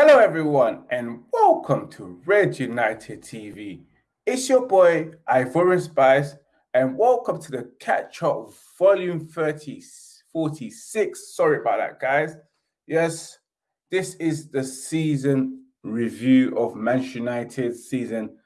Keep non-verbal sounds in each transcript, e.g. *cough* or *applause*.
Hello, everyone, and welcome to Red United TV. It's your boy Ivorian Spice, and welcome to the Catch Up Volume 30, 46. Sorry about that, guys. Yes, this is the season review of Manchester United season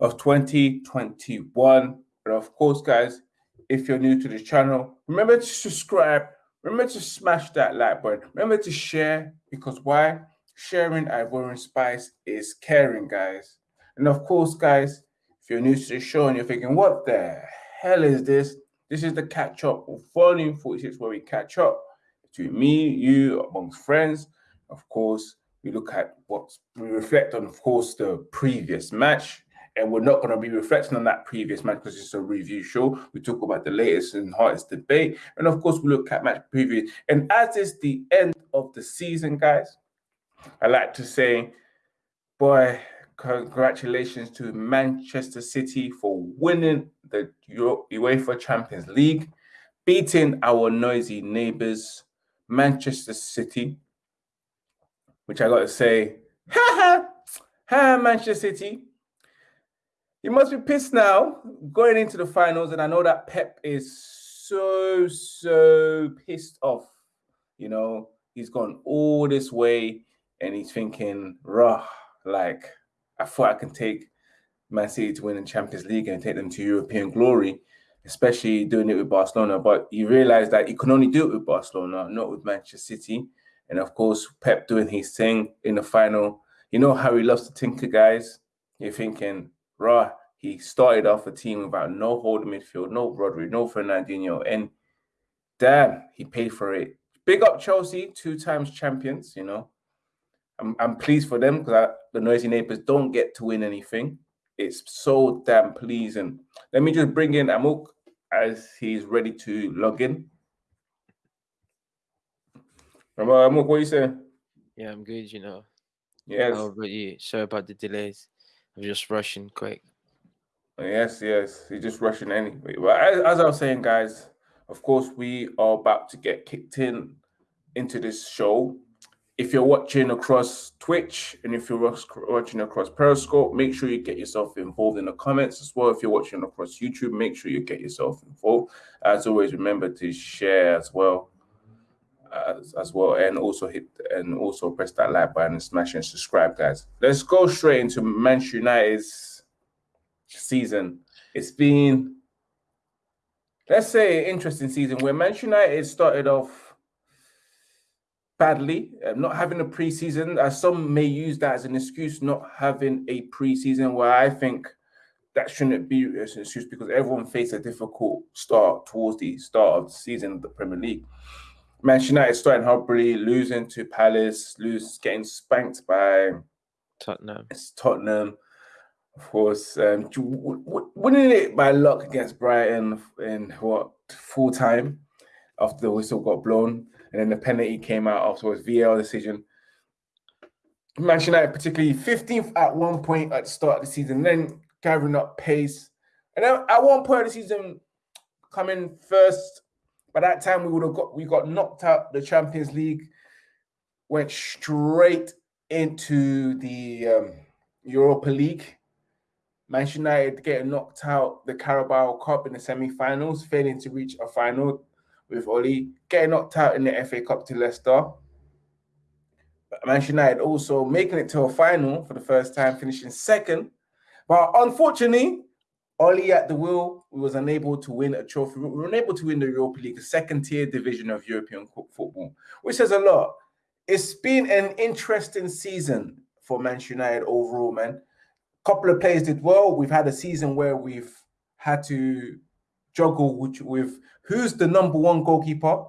of 2021. And of course, guys, if you're new to the channel, remember to subscribe. Remember to smash that like button. Remember to share because why? Sharing Ivorian Spice is caring, guys. And of course, guys, if you're new to the show and you're thinking, what the hell is this? This is the catch up of volume 46 where we catch up between me, you, amongst friends. Of course, we look at what we reflect on, of course, the previous match. And we're not going to be reflecting on that previous match because it's a review show. We talk about the latest and hottest debate. And of course, we look at match preview. And as is the end of the season, guys, I like to say, boy, congratulations to Manchester City for winning the UEFA Champions League, beating our noisy neighbours, Manchester City, which I got to say, *laughs* ha ha, ha, Manchester City. You must be pissed now going into the finals, and I know that Pep is so, so pissed off. You know, he's gone all this way and he's thinking, rah, like I thought I can take Man City to win the Champions League and take them to European glory, especially doing it with Barcelona. But he realized that he can only do it with Barcelona, not with Manchester City. And of course, Pep doing his thing in the final. You know how he loves to tinker, guys. You're thinking, rah, he started off a team without no holding midfield, no Rodri, no Fernandinho, and damn, he paid for it. Big up Chelsea, two times champions, you know. I'm, I'm pleased for them because the noisy neighbors don't get to win anything. It's so damn pleasing. Let me just bring in Amok as he's ready to log in. Amok, what are you saying? Yeah, I'm good, you know. Yes. How about you? Sorry about the delays. I'm just rushing quick. Yes, yes. You're just rushing anyway. But as, as I was saying, guys, of course, we are about to get kicked in into this show if you're watching across Twitch and if you're watching across Periscope, make sure you get yourself involved in the comments as well. If you're watching across YouTube, make sure you get yourself involved. As always, remember to share as well, as, as well, and also hit and also press that like button and smash and subscribe, guys. Let's go straight into Manchester United's season. It's been, let's say, interesting season where Manchester United started off badly, um, not having a preseason. As some may use that as an excuse, not having a preseason, where I think that shouldn't be an excuse because everyone faced a difficult start towards the start of the season of the Premier League. Manchester United starting horribly, losing to Palace, lose, getting spanked by Tottenham. It's Tottenham, of course, um, winning it by luck against Brighton in what full time after the whistle got blown and then the penalty came out afterwards, VAR decision. Manchester United, particularly 15th at one point at the start of the season, then gathering up pace. And then at one point of the season, coming first, by that time we would have got we got knocked out the Champions League, went straight into the um, Europa League. Manchester United getting knocked out the Carabao Cup in the semi-finals, failing to reach a final with Oli, getting knocked out in the FA Cup to Leicester. Manchester United also making it to a final for the first time, finishing second. But unfortunately, Oli at the wheel, we was unable to win a trophy. We were unable to win the Europa League, the second tier division of European football, which says a lot. It's been an interesting season for Manchester United overall, man. A couple of players did well. We've had a season where we've had to juggle with, with who's the number one goalkeeper.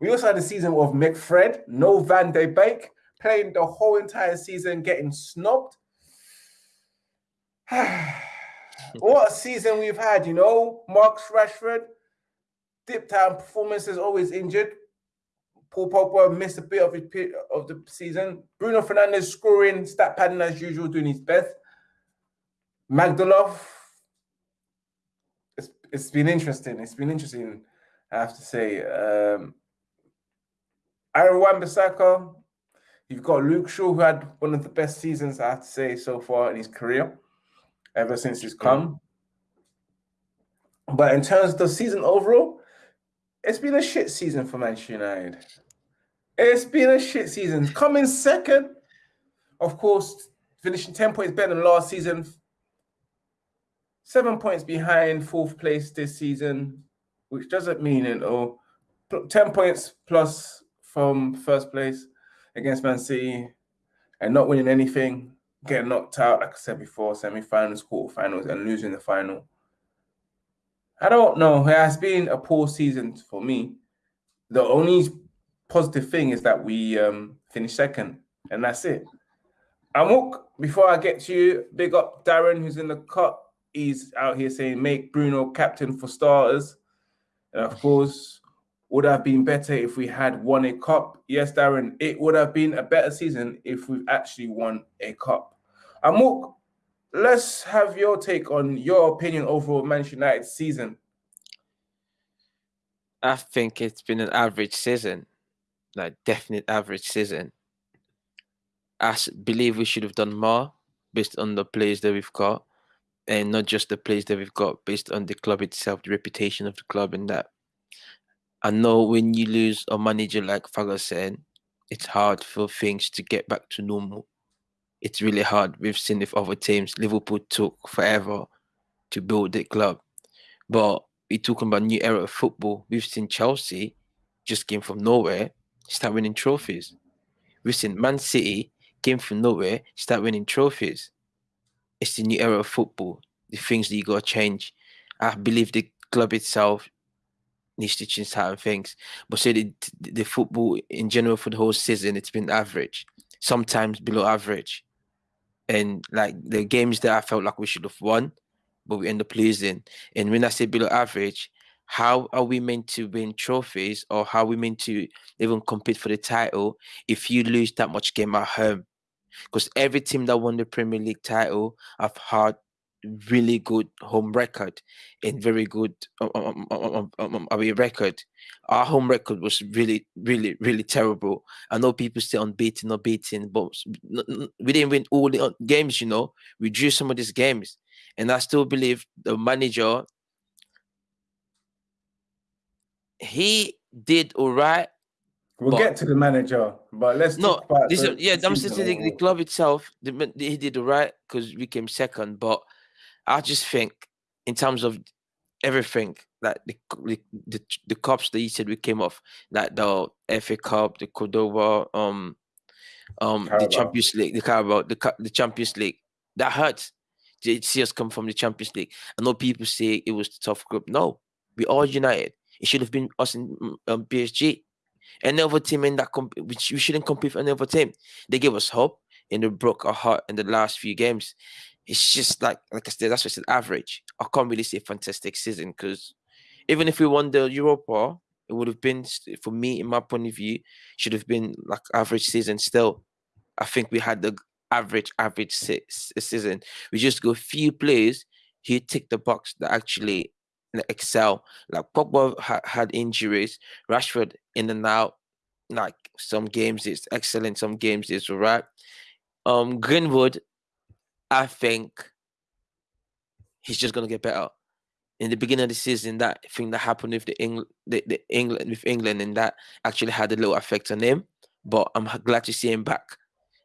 We also had a season of McFred, no Van de Beek, playing the whole entire season, getting snubbed. *sighs* what a season we've had, you know. Marcus Rashford, dipped out performances, always injured. Paul Pogba missed a bit of his of the season. Bruno Fernandes scoring, stat padding as usual, doing his best. Magdalov, it's, been interesting. It's been interesting I have to say, um, Aaron Wan-Bissaka, you've got Luke Shaw, who had one of the best seasons, I have to say, so far in his career, ever since he's come. But in terms of the season overall, it's been a shit season for Manchester United. It's been a shit season. Coming second, of course, finishing 10 points better than last season. Seven points behind fourth place this season, which doesn't mean it all. 10 points plus from first place against Man City and not winning anything, getting knocked out, like I said before, semi-finals, quarterfinals, and losing the final. I don't know. It has been a poor season for me. The only positive thing is that we um, finished second, and that's it. Amok, before I get to you, big up Darren, who's in the cut. He's out here saying, make Bruno captain for starters. And of course, would have been better if we had won a cup. Yes, Darren, it would have been a better season if we've actually won a cup. Amok, let's have your take on your opinion overall Manchester United season. I think it's been an average season, like definite average season. I believe we should have done more based on the players that we've got, and not just the players that we've got, based on the club itself, the reputation of the club, and that. I know when you lose a manager like Ferguson, it's hard for things to get back to normal it's really hard. We've seen with other teams. Liverpool took forever to build the club. But we're talking about new era of football. We've seen Chelsea just came from nowhere, start winning trophies. We've seen Man City came from nowhere, start winning trophies. It's the new era of football. The things that you gotta change. I believe the club itself needs to change certain things. But say the, the football in general for the whole season, it's been average, sometimes below average and like the games that I felt like we should have won, but we end up losing. And when I say below average, how are we meant to win trophies or how are we meant to even compete for the title if you lose that much game at home? Because every team that won the Premier League title have had really good home record and very good um, um, um, um, away record. Our home record was really, really, really terrible. I know people say unbeaten, unbeaten, but we didn't win all the games. You know, we drew some of these games, and I still believe the manager he did all right. We'll but, get to the manager, but let's no. This, the, yeah, I'm saying the, the club itself. The, he did right because we came second, but I just think in terms of everything like the the, the, the cups that you said we came off, like the FA Cup, the Cordoba, um, um, Carabao. the Champions League, the Carabao, the the Champions League, that hurts. To see us come from the Champions League. I know people say it was the tough group. No, we all united. It should have been us in mm, um, PSG. Any other team in that comp- which we shouldn't compete for any other team. They gave us hope and they broke our heart in the last few games it's just like like I said, that's just an average. I can't really say fantastic season because even if we won the Europa, it would have been for me, in my point of view, should have been like average season. Still, I think we had the average average season. We just go few players who tick the box that actually excel. Like Pogba ha- had injuries, Rashford in and out. Like some games is excellent, some games is alright. Um, Greenwood I think he's just gonna get better. In the beginning of the season, that thing that happened with the England, the, the England with England, and that actually had a little effect on him. But I'm glad to see him back,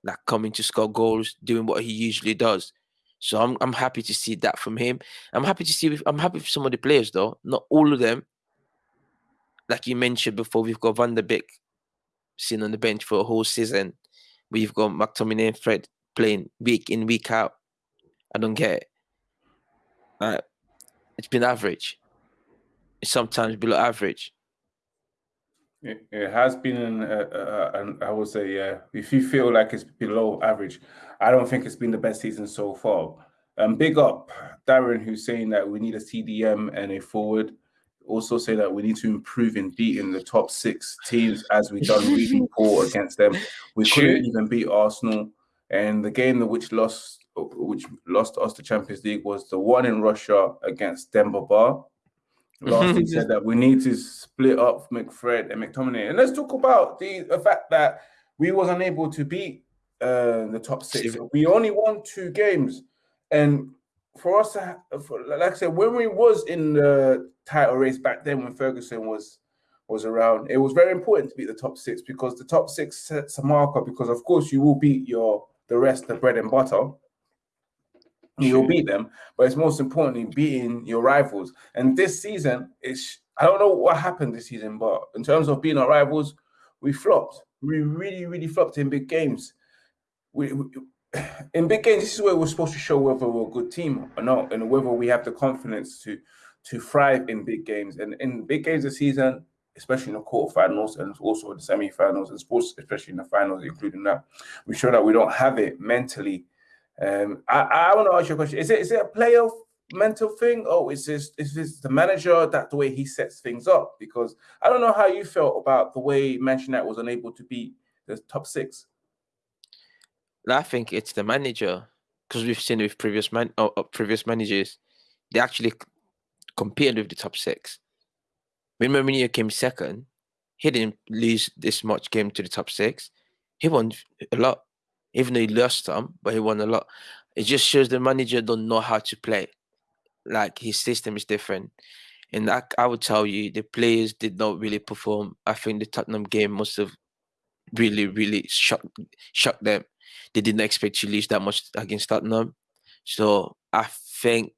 like coming to score goals, doing what he usually does. So I'm I'm happy to see that from him. I'm happy to see. I'm happy with some of the players though, not all of them. Like you mentioned before, we've got Van der Beek sitting on the bench for a whole season. We've got McTominay and Fred playing week in week out. I don't get it. Uh, it's been average. It's sometimes below average. It, it has been an, uh, uh, I would say, yeah. If you feel like it's below average, I don't think it's been the best season so far. Um, big up Darren, who's saying that we need a CDM and a forward. Also, say that we need to improve in beating the top six teams as we've done really *laughs* poor against them. We True. couldn't even beat Arsenal. And the game that which lost which lost us the Champions League was the one in Russia against Demba Ba. *laughs* last he said that we need to split up McFred and McTominay. And let's talk about the, the fact that we was unable to beat uh, the top six. We only won two games, and for us to, for, like I said, when we was in the title race back then, when Ferguson was was around, it was very important to beat the top six because the top six sets a marker. Because of course you will beat your the rest, the bread and butter. You'll beat them, but it's most importantly beating your rivals. And this season, it's I don't know what happened this season, but in terms of being our rivals, we flopped. We really, really flopped in big games. We, we in big games, this is where we're supposed to show whether we're a good team or not, and whether we have the confidence to to thrive in big games. And in big games this season, especially in the quarterfinals and also in the semi-finals and sports, especially in the finals, including that, we show that we don't have it mentally. Um, I, I want to ask you a question: Is it is it a playoff mental thing, or is this is this the manager that the way he sets things up? Because I don't know how you felt about the way Manchester United was unable to beat the top six. I think it's the manager because we've seen with previous man uh, previous managers, they actually compared with the top six. When Mourinho came second, he didn't lose this much game to the top six. He won a lot, even though he lost some, but he won a lot. It just shows the manager don't know how to play. Like his system is different. And I, I would tell you, the players did not really perform. I think the Tottenham game must have really, really shocked shocked them. They didn't expect to lose that much against Tottenham. So I think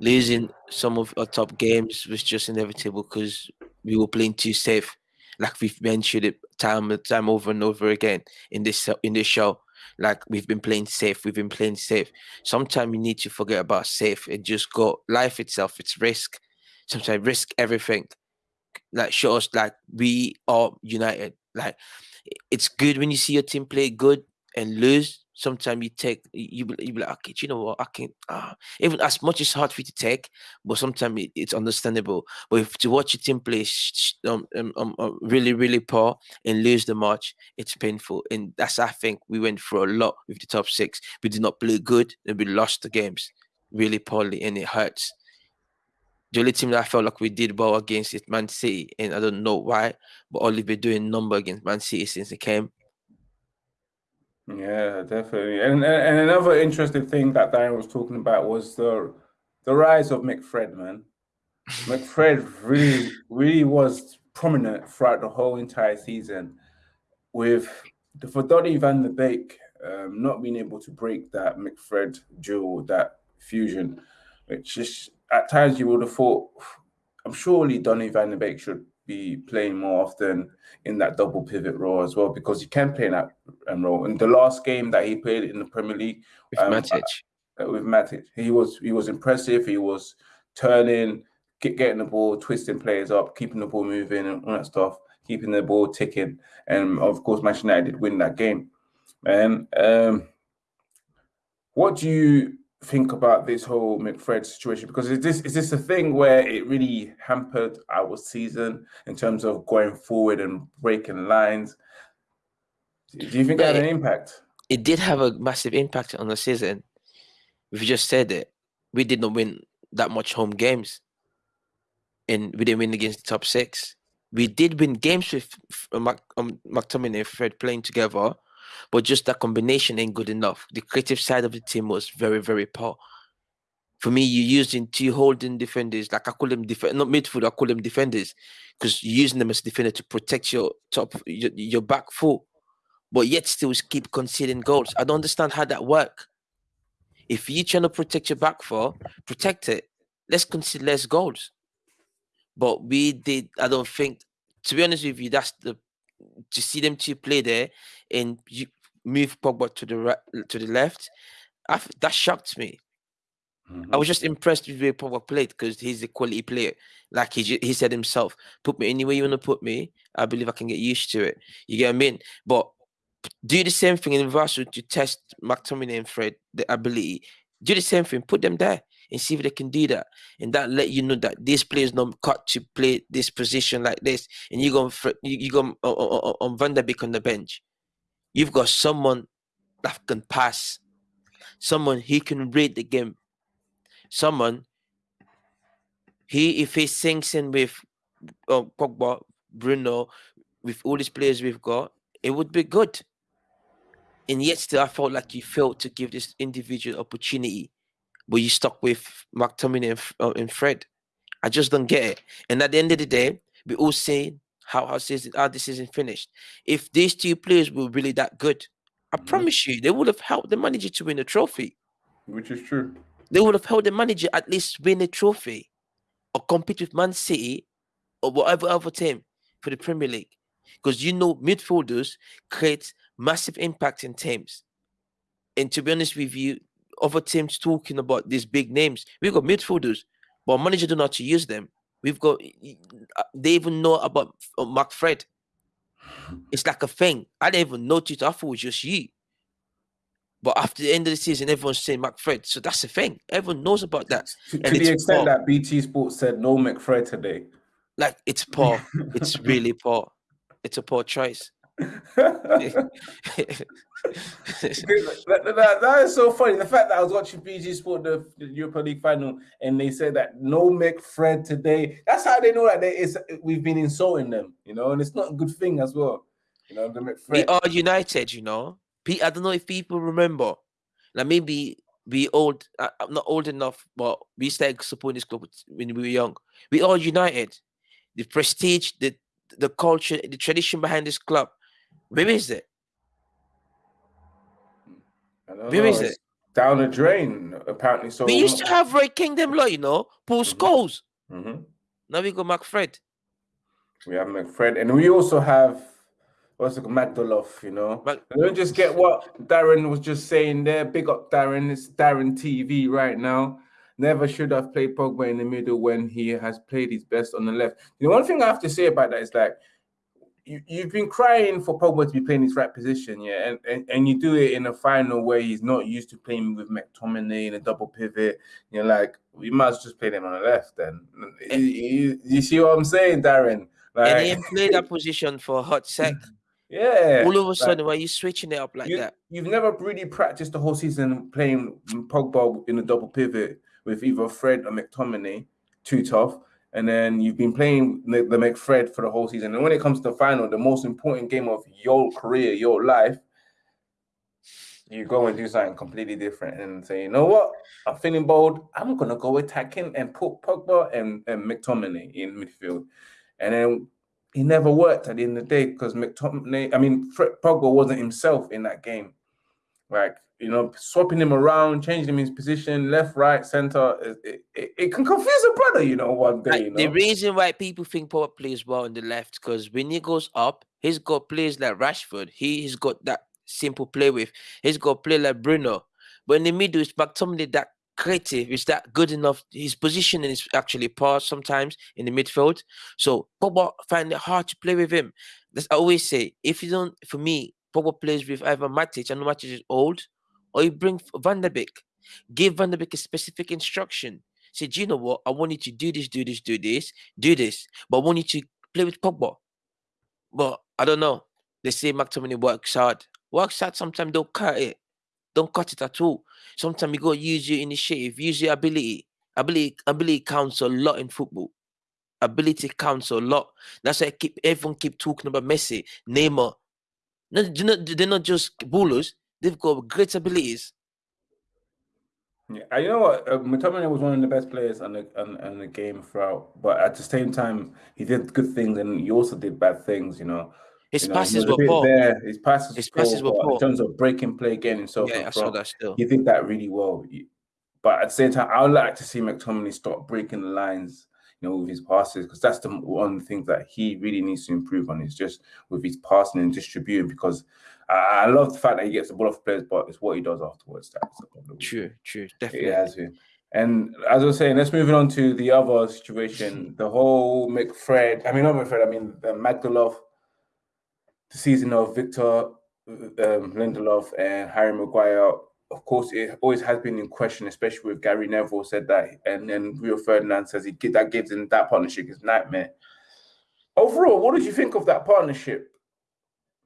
losing some of our top games was just inevitable because we were playing too safe. Like we've mentioned it time and time over and over again in this in this show. Like we've been playing safe, we've been playing safe. Sometimes you need to forget about safe and just go life itself. It's risk. Sometimes risk everything. Like show us like we are united. Like it's good when you see your team play good and lose sometimes you take you you be like okay you know what? I can uh, even as much as hard for you to take but sometimes it, it's understandable. But if to watch your team play um, um, um, um, really really poor and lose the match it's painful. And that's I think we went through a lot with the top six. We did not play good and we lost the games really poorly and it hurts. The only team that I felt like we did well against is Man City, and I don't know why, but only been doing number against Man City since it came. Yeah, definitely. And and another interesting thing that Darren was talking about was the the rise of McFred, man. McFred really, really was prominent throughout the whole entire season. With the for Donny van de Beek um, not being able to break that McFred duel, that fusion, which is at times you would have thought, I'm surely Donny van de Beek should be playing more often in that double pivot role as well because he can play in that um, role. In the last game that he played in the Premier League with um, Matic, uh, with Matic, he was he was impressive. He was turning, get, getting the ball, twisting players up, keeping the ball moving, and all that stuff, keeping the ball ticking. And of course, Manchester United did win that game. And um, what do you think about this whole McFred situation because is this is this a thing where it really hampered our season in terms of going forward and breaking lines? Do you think yeah, that had an impact? It did have a massive impact on the season. We've just said it. We did not win that much home games, and we didn't win against the top six. We did win games with Mac, um, McTominay and Fred playing together, but just that combination ain't good enough. The creative side of the team was very, very poor. For me, you're using two holding defenders, like I call them def- not midfield, I call them defenders, because you're using them as defender to protect your top, your, your back foot, but yet still keep conceding goals. I don't understand how that work. If you're trying to protect your back foot, protect it. Let's concede less goals. But we did. I don't think, to be honest with you, that's the to see them two play there and you move Pogba to the right to the left. I, that shocked me. Mm-hmm. I was just impressed with the way Pogba played because he's a quality player. Like he he said himself, put me anywhere you want to put me. I believe I can get used to it. You get what I mean? But do the same thing in Vassal to test McTominay and Fred the ability. Do the same thing. Put them there and see if they can do that. And that let you know that this player is not cut to play this position like this. And you go you, you go on, on, on Van der Beek on the bench. You've got someone that can pass, someone he can read the game, someone He if he sinks in with uh, Pogba, Bruno, with all these players we've got, it would be good. And yet, still, I felt like you failed to give this individual opportunity, but you stuck with McTominay and, uh, and Fred. I just don't get it. And at the end of the day, we all say how how season how this season finished. If these two players were really that good, I mm-hmm. promise you, they would have helped the manager to win a trophy. Which is true. They would have helped the manager at least win a trophy or compete with Man City or whatever other team for the Premier League. Because you know midfielders create massive impact in teams. And to be honest with you, other teams talking about these big names, we've got midfielders, but manager don't know how to use them. We've got uh, they even know about uh, McFred. *sighs* It's like a thing. I didn't even notice. I thought it was just you. But after the end of the season, everyone's saying McFred. So that's the thing. Everyone knows about that. To, to the extent that BT Sports said no McFred today. Like it's poor. *laughs* it's really poor. It's a poor choice. *laughs* that, that, that is so funny. The fact that I was watching BT Sport the, the Europa League final and they said that no McFred today. That's how they know that they we've been insulting them, you know, and it's not a good thing as well. You know, the McFred. We are united, you know. I don't know if people remember. Like maybe we old. Uh, I'm not old enough, but we started supporting this club when we were young. We all united. The prestige, the the culture, the tradition behind this club. Where is it? Where is it? Down the drain, apparently. So we used to have Ray Kingdom law, you know, Paul mm-hmm. Scholes. Mm-hmm. Now we got McFred. We have McFred, and we also have what's it called, Magdalov, you know. But don't just get what Darren was just saying there. Big up Darren. It's Darren TV right now. Never should have played Pogba in the middle when he has played his best on the left. The one thing I have to say about that is like you, you've been crying for Pogba to be playing his right position, yeah, and, and, and you do it in a final where he's not used to playing with McTominay in a double pivot. You're like, we might just play him on the left then. Eh. You, you, you, see what I'm saying, Darren? Like, and he played that *laughs* position for a hot sec. *laughs* Yeah. All of a sudden, like, why are you switching it up like you, that? You've never really practiced the whole season playing Pogba in a double pivot with either Fred or McTominay, too tough. And then you've been playing the, McFred for the whole season. And when it comes to the final, the most important game of your career, your life, you go and do something completely different and say, you know what? I'm feeling bold. I'm gonna go attacking and put Pogba and, and McTominay in midfield. And then he never worked at the end of the day because McTominay, I mean, Pogba wasn't himself in that game. Like, you know, swapping him around, changing him his position, left, right, center, it, it, it can confuse a brother, you know, one day. You know? The reason why people think Pogba plays well on the left because when he goes up, he's got players like Rashford. He, he's got that simple play with. He's got play like Bruno. But in the middle, it's McTominay that creative? Is that good enough? His positioning is actually poor sometimes in the midfield. So Pogba find it hard to play with him. That's I always say. If you don't, for me, Pogba plays with either Matic, and Matic is old, or you bring Van der Beek. Give Van der Beek a specific instruction. Say, do you know what? I want you to do this, do this, do this, do this. But I want you to play with Pogba. But I don't know. They say McTominay works hard. Works hard, sometimes they'll cut it. Don't cut it at all. Sometimes you got to use your initiative, use your ability. Ability, ability counts a lot in football. Ability counts a lot. That's why I keep everyone keep talking about Messi, Neymar. No, they're not just ballers. They've got great abilities. Yeah, you know what? Uh, McTominay was one of the best players on the on, on the game throughout, but at the same time, he did good things and he also did bad things. You know, his you know, passes were poor. There. His passes, his passes poor, were poor. In terms of breaking play, getting himself yeah, I saw that still. He did that really well. But at the same time, I would like to see McTominay stop breaking the lines, you know, with his passes, because that's the one thing that he really needs to improve on is just with his passing and distributing. Because I, I love the fact that he gets the ball off players, but it's what he does afterwards that's the problem. True, true, definitely. It has been. And as I was saying, let's move on to the other situation. *laughs* The whole McFred, I mean, not McFred, I mean, the Magdalov the season of Victor um, Lindelof and Harry Maguire, of course, it always has been in question, especially with Gary Neville said that, and then Rio Ferdinand says he that gives in that partnership is nightmare. Overall, what did you think of that partnership?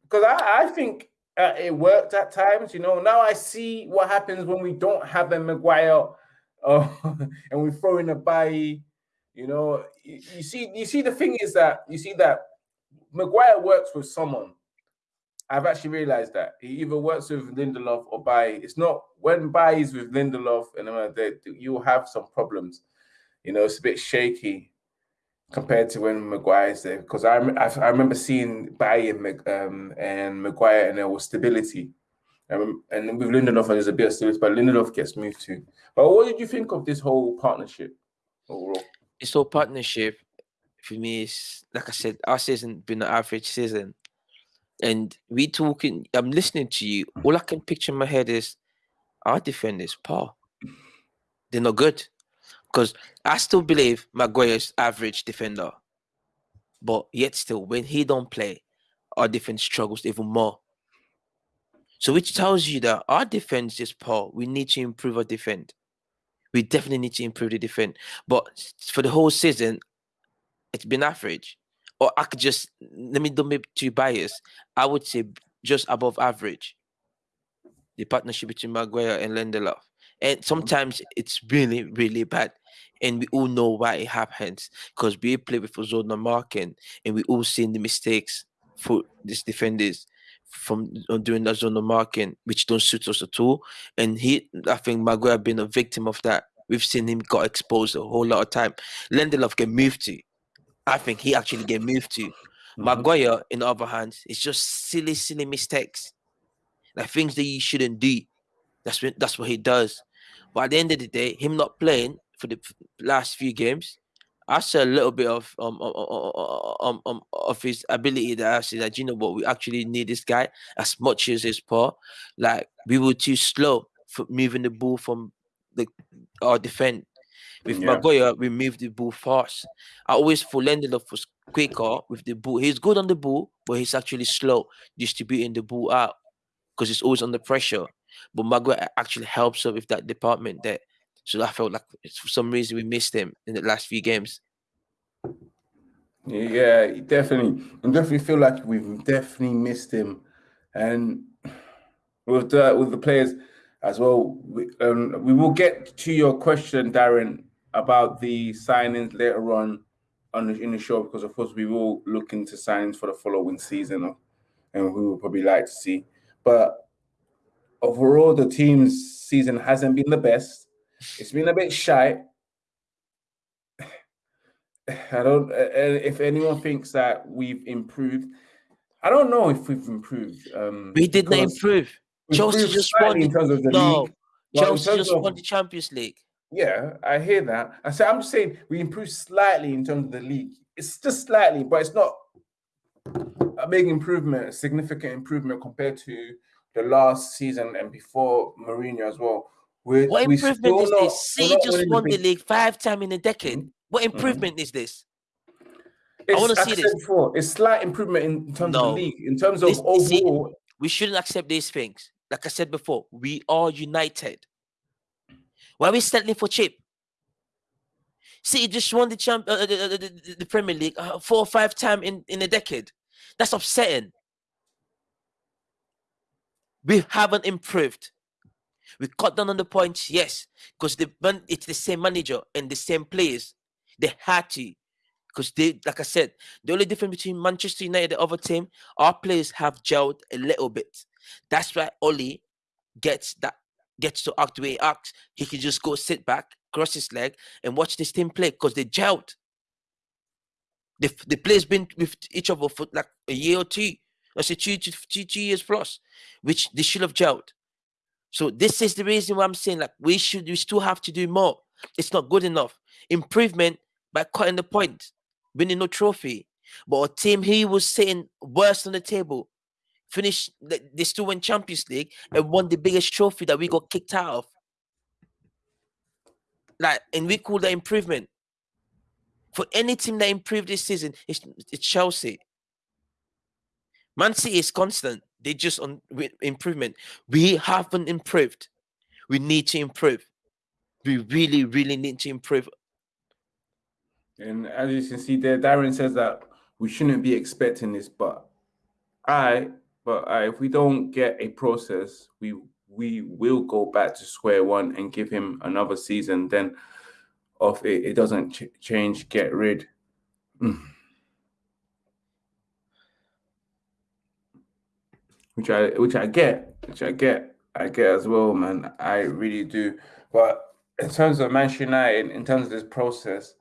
Because I, I think uh, it worked at times. You know, now I see what happens when we don't have a Maguire *laughs* uh, and we throw in a Bailly You know, you, you see, you see, the thing is that you see that Maguire works with someone. I've actually realized that he either works with Lindelof or Bailly. It's not when Bailly is with Lindelof and uh, you'll have some problems. You know, it's a bit shaky compared to when Maguire's there because I, I, I remember seeing and, um, and Maguire and there was stability. Um, and with Lindelof, there's a bit of stability, but Lindelof gets moved too. But what did you think of this whole partnership overall? This whole partnership for me is like I said, our season been an average season. And we talking, I'm listening to you. All I can picture in my head is our defenders, Paul. They're not good. Because I still believe Maguire's average defender. But yet still, when he don't play, our defense struggles even more. So which tells you that our defense is poor. We need to improve our defense. We definitely need to improve the defense. But for the whole season, it's been average. Or I could just let me don't be too biased. I would say just above average. The partnership between Maguire and Lindelof. And sometimes it's really, really bad and we all know why it happens because we play with zone marking and we all seen the mistakes for these defenders from uh, doing that zone marking, which don't suit us at all. And he, I think Maguire been a victim of that. We've seen him got exposed a whole lot of time. Lindelof get moved to. I think he actually get moved to. Mm-hmm. Maguire, in the other hand, it's just silly, silly mistakes, like things that you shouldn't do. That's what that's what he does. But at the end of the day, him not playing for the last few games, I saw a little bit of um, um, um, um, um of his ability that I said that you know what we actually need this guy as much as his poor. Like we were too slow for moving the ball from the our defense. With yeah. Maguire, we moved the ball fast. I always thought Lindelof was quicker with the ball. He's good on the ball, but he's actually slow distributing the ball out because he's always under pressure. But Maguire actually helps her with that department there. So I felt like for some reason we missed him in the last few games. Yeah, definitely. I definitely feel like we've definitely missed him, and with the with the players as well. We, um, we will get to your question, Darren, about the signings later on on the, in the show because of course we will look into signings for the following season, and we will probably like to see. But overall, the team's season hasn't been the best. It's been a bit shy. *sighs* I don't. if anyone thinks that we've improved, I don't know if we've improved. Um, we did not improve. Chelsea just won in terms of the no, league. Chelsea just of, won the Champions League. Yeah, I hear that. I say I'm just saying we improved slightly in terms of the league. It's just slightly, but it's not a big improvement, a significant improvement compared to the last season and before Mourinho as well. We're, what improvement is not, this? City just won the league five times in a decade. What mm-hmm. improvement mm-hmm. is this? It's, I want to see this. Before, it's slight improvement in terms no. of the league, in terms of this, overall. See, we shouldn't accept these things. Like I said before, we are united. Why are we settling for cheap? See, just won the champ, uh, the, the, the, Premier League uh, four or five times in, in a decade. That's upsetting. We haven't improved. We cut down on the points, yes, because it's the same manager and the same players. They had to, because they, like I said, the only difference between Manchester United and the other team, our players have gelled a little bit. That's why Oli gets that gets to act the way he acts. He can just go sit back, cross his leg, and watch this team play because they gelled. The the players been with each other for like a year or two. I say two, two, two, two years plus, which they should have gelled. So this is the reason why I'm saying like we should we still have to do more. It's not good enough. Improvement by cutting the point, winning no trophy. But a team he was sitting worst on the table, finished they still win Champions League and won the biggest trophy that we got kicked out of. Like, and we call that improvement. For any team that improved this season, it's, it's Chelsea. Man City is constant. They just on improvement. We haven't improved. We need to improve. We really, really need to improve. And as you can see there, Darren says that we shouldn't be expecting this, but I, but I, if we don't get a process, we we will go back to square one and give him another season. Then of it, it doesn't ch- change, get rid. Mm. Which I which I get, which I get, I get as well, man. I really do. But in terms of Manchester United, in terms of this process,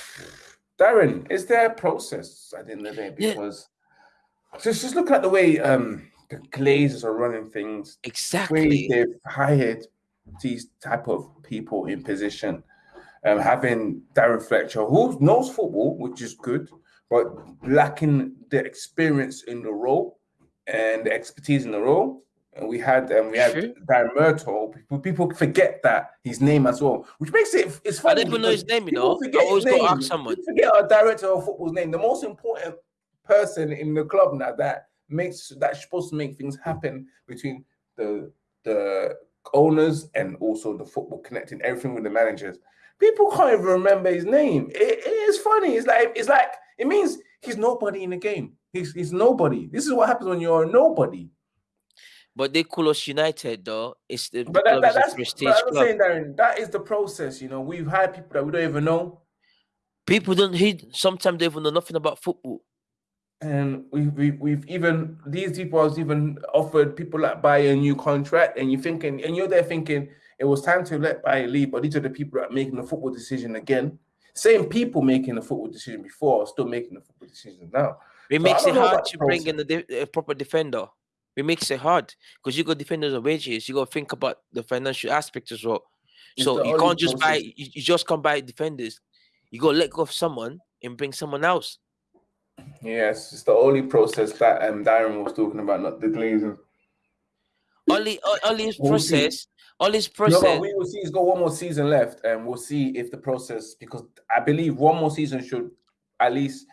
*sighs* Darren, is there a process at the end of the day? Because yeah. just just look at the way um the Glazers are running things. Exactly. The they've hired these type of people in position. Um, having Darren Fletcher, who knows football, which is good, but lacking the experience in the role and expertise in the role. And we had um, we had sure. Darren Murtough. People, people forget that his name as well, which makes it it's funny. I didn't even know his name, you know. I always to ask someone. People forget our director of football's name. The most important person in the club now that makes that's supposed to make things happen between the the owners and also the football connecting everything with the managers. People can't even remember his name. It, it is funny. It's like it's like it means he's nobody in the game. He's he's nobody. This is what happens when you're a nobody. But they call us United, though. It's the, but that, that, that's prestige but I'm saying, Darren, that is the process. You know, we've had people that we don't even know. People don't. He sometimes they even know nothing about football and we, we we've even these people has even offered people that buy a new contract, and you're thinking, and you're there thinking it was time to let buy leave, but these are the people that are making the football decision again. Same people making the football decision before are still making the football decision now. It so makes it hard to bring in a, proper defender. It makes it hard because you got defenders on wages. You got to think about the financial aspect as well. It's so you can't just process. buy. You, you just can't buy defenders. You got to let go of someone and bring someone else. Yes, it's the only process that um Darren was talking about, not the glazing. Only, only his process. Only his process. No, we will see. He's got one more season left, and we'll see if the process. Because I believe one more season should at least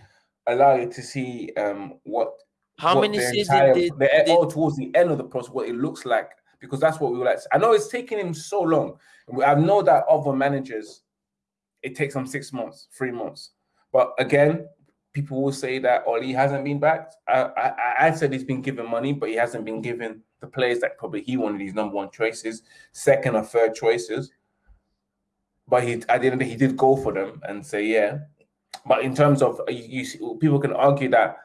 allow you to see um what. How what many seasons did, the, did... Oh, towards the end of the process, what it looks like, because that's what we would like. I know it's taking him so long. I know that other managers, it takes them six months, three months. But again, people will say that Oli hasn't been backed. I, I, I said he's been given money, but he hasn't been given the players that probably he wanted his number one choices, second or third choices. But he, at the end of the day, he did go for them and say, yeah. But in terms of you, you people can argue that,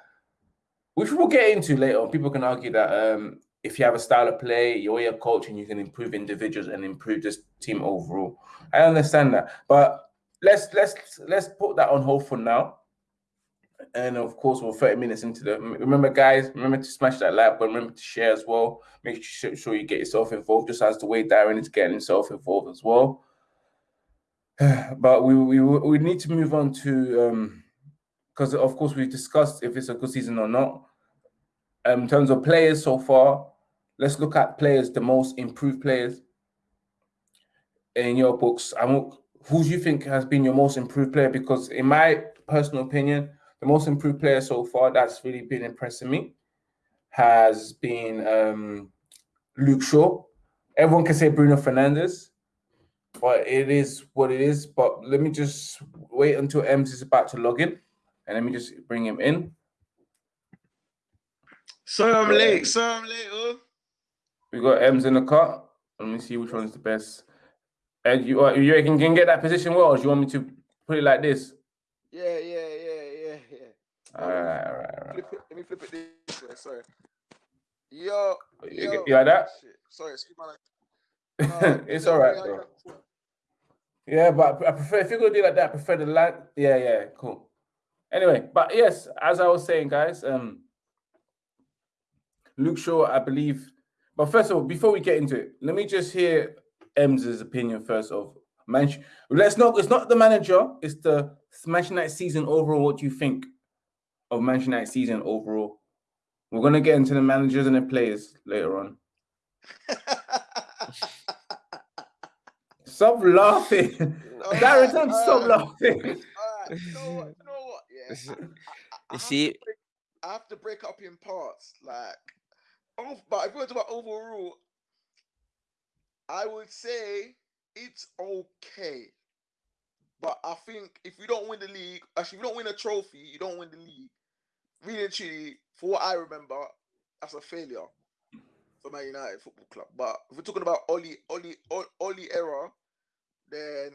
which we'll get into later on. People can argue that um, if you have a style of play, you're a coach, and you can improve individuals and improve this team overall. I understand that, but let's let's let's put that on hold for now and of course, we're 30 minutes into the. Remember, guys, remember to smash that like button. Remember to share as well. Make sure you get yourself involved, just as the way Darren is getting himself involved as well. *sighs* But we we we need to move on to um because of course we've discussed if it's a good season or not. Um, in terms of players so far, let's look at players, the most improved players in your books. I who do you think has been your most improved player? Because in my personal opinion, the most improved player so far that's really been impressing me has been um, Luke Shaw. Everyone can say Bruno Fernandes, but it is what it is. But let me just wait until Ems is about to log in, and let me just bring him in. So I'm late. So I'm late. Oh. We got Ems in the car. Let me see which one is the best. And you, you reckon can get that position well, or do you want me to put it like this? Yeah, yeah, yeah, yeah, yeah. all right, all right, all right. Flip it, let me flip it this way. Sorry. Yo, you, yo. you like that? Shit. Sorry, excuse my. No, *laughs* it's all right, bro. Yeah, but I prefer if you're gonna do like that, I prefer the lag. Yeah, yeah, cool. Anyway, but yes, as I was saying, guys, um, Luke Shaw, I believe. But first of all, before we get into it, let me just hear Ems's opinion first of Manchester. Let's not. It's not the manager. It's the Manchester United season overall. What do you think? of Manchester United season overall. We're gonna get into the managers and the players later on. *laughs* stop laughing. *laughs* No, *laughs* Darren, don't uh, stop laughing. Uh, you know what? You know what? Yeah. I, I, I see, break, I have to break up in parts. Like, oh, but if we're talking about overall, I would say it's okay. But I think if you don't win the league, actually, if you don't win a trophy, you don't win the league. Really and truly, for what I remember, that's a failure for Man United Football Club. But if we're talking about Oli, Oli, Oli era, then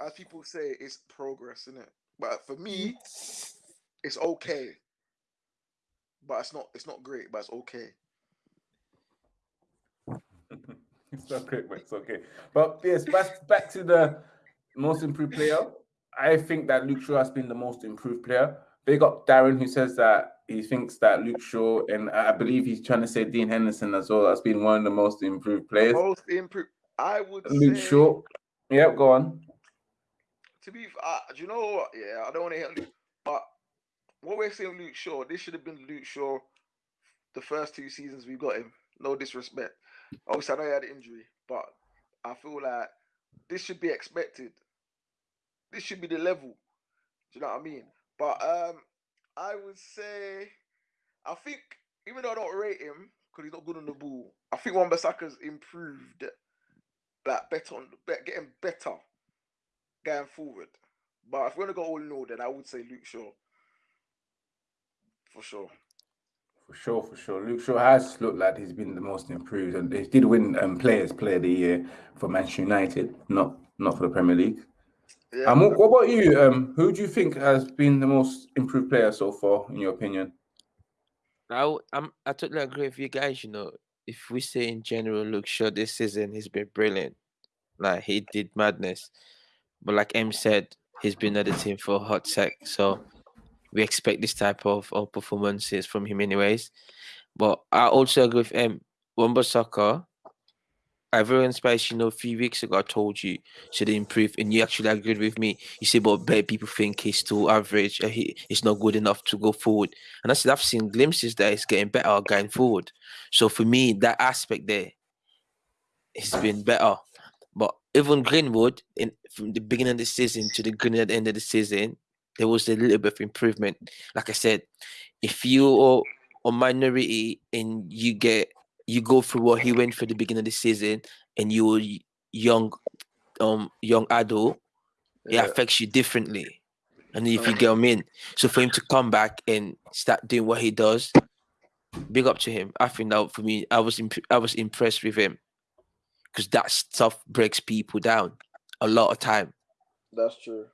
as people say, it's progress, isn't it? But for me, mm. it's okay. But it's not. It's not great, but it's okay. *laughs* it's not great, but it's okay. But yes, back back to the most improved player. I think that Luke Shaw has been the most improved player. Big up Darren, who says that he thinks that Luke Shaw and I believe he's trying to say Dean Henderson as well has been one of the most improved players. Most improved. I would Luke say, Shaw. Yep, go on. To be, uh, do you know what? Yeah, I don't want to hit Luke, but what we're saying, Luke Shaw, this should have been Luke Shaw the first two seasons we got him. No disrespect. Obviously, I know he had an injury, but I feel like this should be expected. This should be the level. Do you know what I mean? But um, I would say, I think even though I don't rate him because he's not good on the ball, I think Wan Bissaka's improved, like better on, getting better going forward. But if we're gonna go all in all, then I would say Luke Shaw for sure. For sure, for sure. Luke Shaw has looked like he's been the most improved, and he did win um, Players Player of the Year for Manchester United, not not for the Premier League. Yeah. Um, what about you? Um, who do you think has been the most improved player so far, in your opinion? I I'm I totally agree with you guys. You know, if we say in general, look, sure, this season he's been brilliant. Like he did madness, but like M said, he's been at the team for a hot sec, so we expect this type of, of performances from him anyways. But I also agree with M. Wan-Bissaka, Ivorian Spice, you know, a few weeks ago I told you should improve, and you actually agreed with me. You said, but better people think he's too average, uh, he, he's not good enough to go forward. And I said, I've seen glimpses that he's getting better going forward. So for me, that aspect there has been better. But even Greenwood, in from the beginning of the season to the Green at the end of the season, there was a little bit of improvement. Like I said, if you are a minority and you get you go through what he went through at the beginning of the season and you're young um young adult, yeah. it affects you differently. And if you get him in. So for him to come back and start doing what he does, big up to him. I think that for me, I was imp- I was impressed with him because that stuff breaks people down a lot of time. That's true.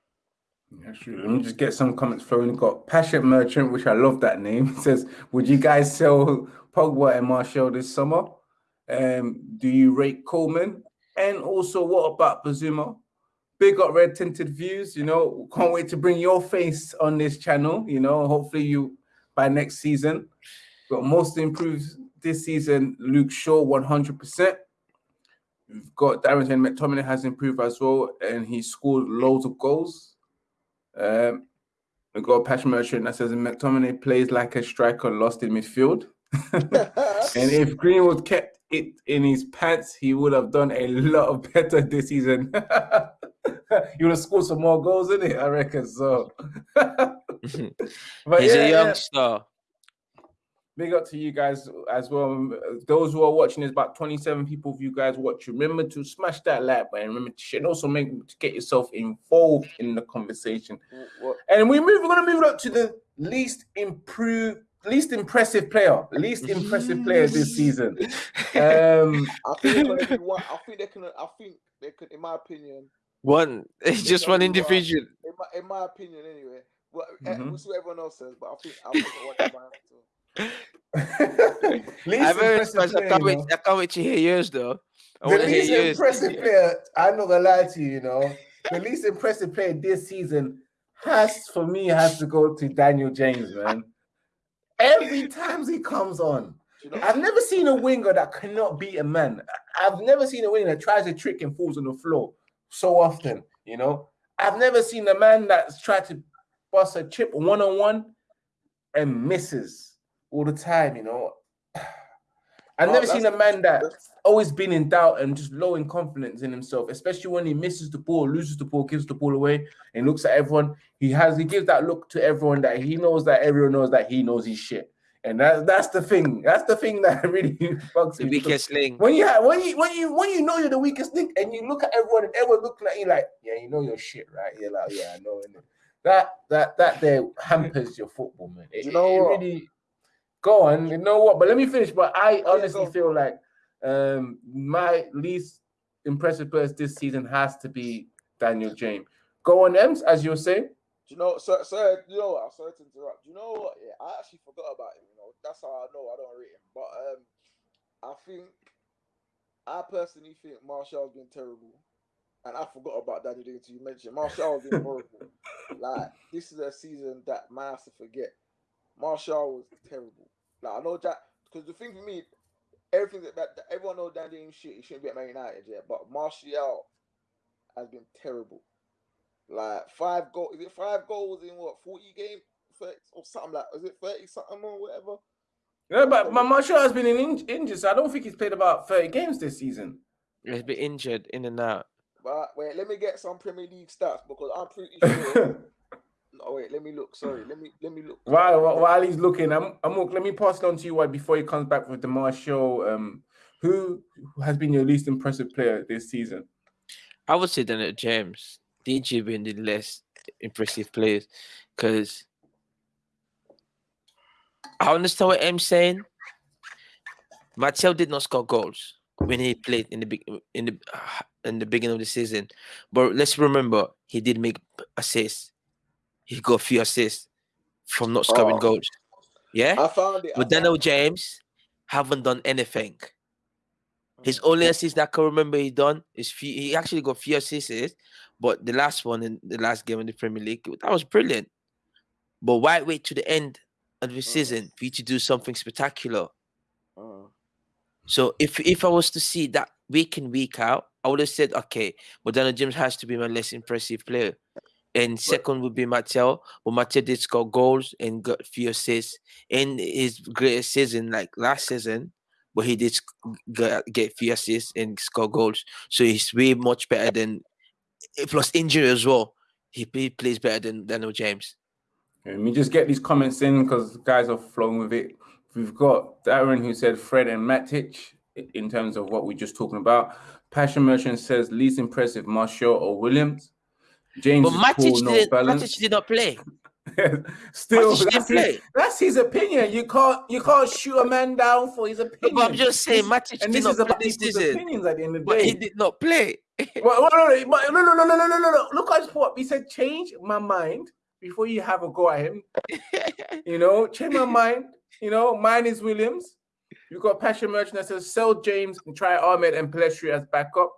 Yeah, true. Let me just get some comments flowing. We've got Passionate Merchant, which I love that name. *laughs* It says, Would you guys sell Pogba and Martial this summer? Um, do you rate Coleman? And also, what about Bazuma? Big up red tinted views. You know, can't wait to bring your face on this channel. You know, hopefully you by next season. Got most improved this season, Luke Shaw 100%. We've got Darren McTominay has improved as well, and he scored loads of goals. Um, we got patch merchant that says McTominay plays like a striker lost in midfield. *laughs* and if Greenwood kept it in his pants, he would have done a lot better this season. *laughs* he would have scored some more goals in it, I reckon. So, *laughs* but he's yeah, a youngster. Yeah big up to you guys as well. Those who are watching, there's about 27 people of you guys watch. Remember to smash that like button. Remember to share. Also, make to get yourself involved in the conversation. What? And we move. We're gonna move up to the least improved, least impressive player, least impressive player this *laughs* season. Um, I think one. I think they can. I think they could, in my opinion. One. *laughs* It's just one individual. In my, in my opinion, anyway. Well, eh, mm-hmm. we'll see what everyone else says, but I think I think *laughs* I I'm very impressed. I can't, wait, I can't wait to hear yours though. I the least impressive player, I'm not gonna lie to you, you know, the least impressive player this season has for me has to go to Daniel James, man. Every time he comes on, I've never seen a winger that cannot beat a man. I've never seen a winger that tries a trick and falls on the floor so often, you know. I've never seen a man that's tried to bust a chip one on one and misses all the time, you know. I've oh, never seen a man that always been in doubt and just low in confidence in himself, especially when he misses the ball, loses the ball, gives the ball away, and looks at everyone. He has he gives that look to everyone that he knows that everyone knows that he knows his shit. And that, that's the thing. That's the thing *laughs* that really bugs the me. weakest link. When you have, when you when you when you know you're the weakest link, and you look at everyone and everyone looking at you like, yeah, you know your shit, right? You're like, yeah, I know. That that that there hampers your football, man. It, you know it, it really Go on. You know what? But let me finish. But I honestly yeah, feel like um, my least impressive players this season has to be Daniel James. Go on, Ems, as you were saying. Do you know, sir, sir, you know what? I'm sorry to interrupt. Do you know what? Yeah, I actually forgot about him. You know, that's how I know I don't rate him. But um, I think, I personally think Martial's been terrible. And I forgot about Daniel James. You mentioned Martial's been horrible. *laughs* like, this is a season that man has to forget. Martial was terrible. Like, I know Jack, because the thing for me, everything that, that, that everyone knows Daniel James shit, he shouldn't be at Man United yet. But Martial has been terrible. Like five goals, is it five goals in what forty games or something like? Is it thirty something or whatever? Yeah, but my Martial has been in injured, so I don't think he's played about thirty games this season. He's been injured in and out. But wait, let me get some Premier League stats because I'm pretty *laughs* sure. No, wait, let me look. Sorry, let me let me look. While while he's looking, I'm, I'm let me pass it on to you. Why before he comes back with the Martial, um, who has been your least impressive player this season? I would say Daniel James. DJ being the less impressive players because I understand what I'm saying. Martial did not score goals when he played in the big in the in the beginning of the season, but let's remember he did make assists. He got a few assists from not scoring oh, goals. Yeah, I found it. but Daniel James haven't done anything. His only assist that I can remember he done is few, he actually got few assists, but the last one in the last game in the Premier League, that was brilliant. But why wait to the end of the uh. season for you to do something spectacular? Uh. So if if I was to see that week in week out, I would have said, okay, but Daniel James has to be my less impressive player. And second would be Martial, but Martial did score goals and got few assists in his greatest season, like last season, but he did get, get few assists and score goals. So he's way much better than eh, plus injury as well. He, he plays better than Daniel James. Let me just get these comments in because guys are flowing with it. We've got Darren who said Fred and Matic in terms of what we're just talking about. Passion Merchant says least impressive Martial or Williams. James but Matic, cool, did, Matic did not play. *laughs* Still, that's his, that's his, opinion. You can't you can't shoot a man down for his opinion. But I'm just saying, Matic and this is about people's opinions at the end of the day. But he did not play *laughs* well, no, no, no, no, no, no, no, no, no. Look at what he said. Change my mind before you have a go at him. *laughs* you know, change my mind. You know, mine is Williams. You've got Passion Merchant that says sell James and try Ahmed and Pellistri as backup.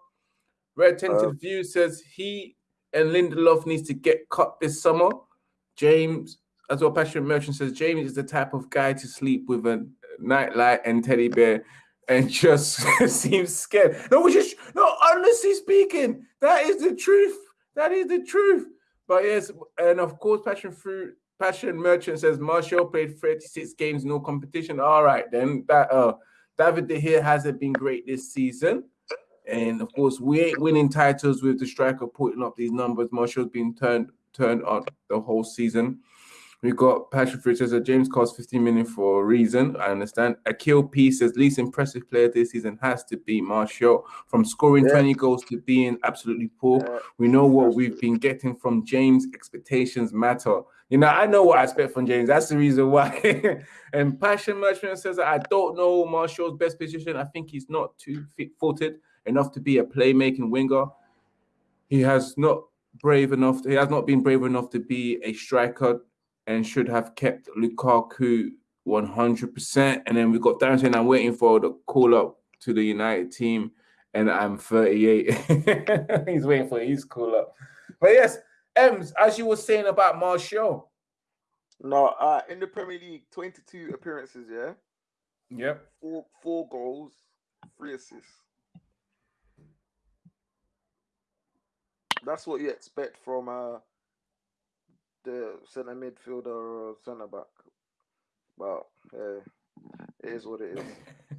Red Tinted uh, View says he and Lindelof needs to get cut this summer. James, as well, Passion Merchant says James is the type of guy to sleep with a nightlight and teddy bear and *laughs* just *laughs* seems scared. No, which is no, honestly speaking, that is the truth. That is the truth. But yes, and of course, Passion Fruit, Passion Merchant says Martial played 36 games, no competition. All right, then that uh David De Gea hasn't been great this season. And of course, we ain't winning titles with the striker putting up these numbers. Martial's been turned turned on the whole season. We've got Patrick Fruit says James cost 15 million for a reason. I understand. Akil P says least impressive player this season has to be Martial. From scoring yeah. 20 goals to being absolutely poor. Yeah. We know what we've been getting from James. Expectations matter. You know, I know what I expect from James. That's the reason why. *laughs* and Passion Merchant says I don't know Martial's best position. I think he's not too fit-footed enough to be a playmaking winger. He has not brave enough. He has not been brave enough to be a striker and should have kept Lukaku 100%. And then we got Darren saying, I'm waiting for the call up to the United team, and I'm 38. *laughs* He's waiting for his call up. But yes, Ems, as you were saying about Martial. No, uh, in the Premier League, 22 appearances, yeah? Yep. Four, four goals, three assists. That's what you expect from uh, the centre midfielder or centre back. But yeah, it is what it is.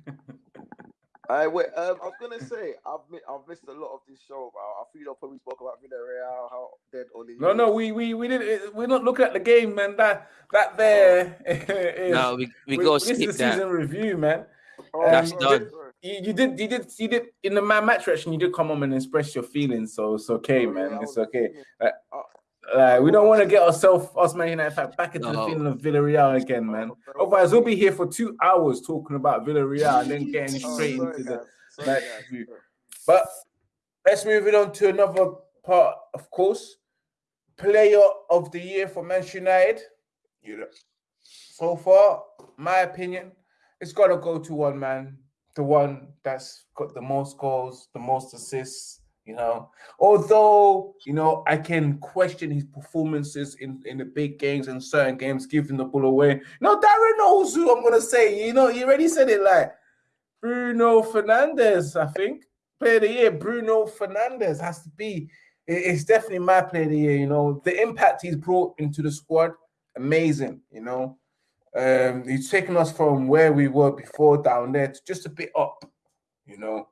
*laughs* I wait. Um, I was gonna say I've I've missed a lot of this show. I, I feel I probably spoke about Villarreal, how dead Oli. No, no, we we we didn't. We're not looking at the game, man. That that there. *laughs* is, no, we we, we go skip this is the season review, man. Oh, That's um, done. You, you, did, you did, you did in the man match reaction. You did come on and express your feelings, so it's okay, oh, man. Yeah, it's okay. Uh, like, we don't want to get ourselves, us Man United, back into no. the feeling of Villarreal again, man. Otherwise, we'll be here for two hours talking about Villarreal and then getting *laughs* oh, straight into the match review. But let's move it on to another part, of course, player of the year for Manchester United. You know, so far, my opinion, it's got to go to one man, the one that's got the most goals, the most assists. You know, although you know I can question his performances in in the big games and certain games, giving the ball away. No, Darren knows who I'm gonna say. You know, you already said it. Like Bruno Fernandes, I think player of the year. Bruno Fernandes has to be. It's definitely my player of the year. You know, the impact he's brought into the squad, amazing. You know, um, he's taken us from where we were before down there to just a bit up. You know,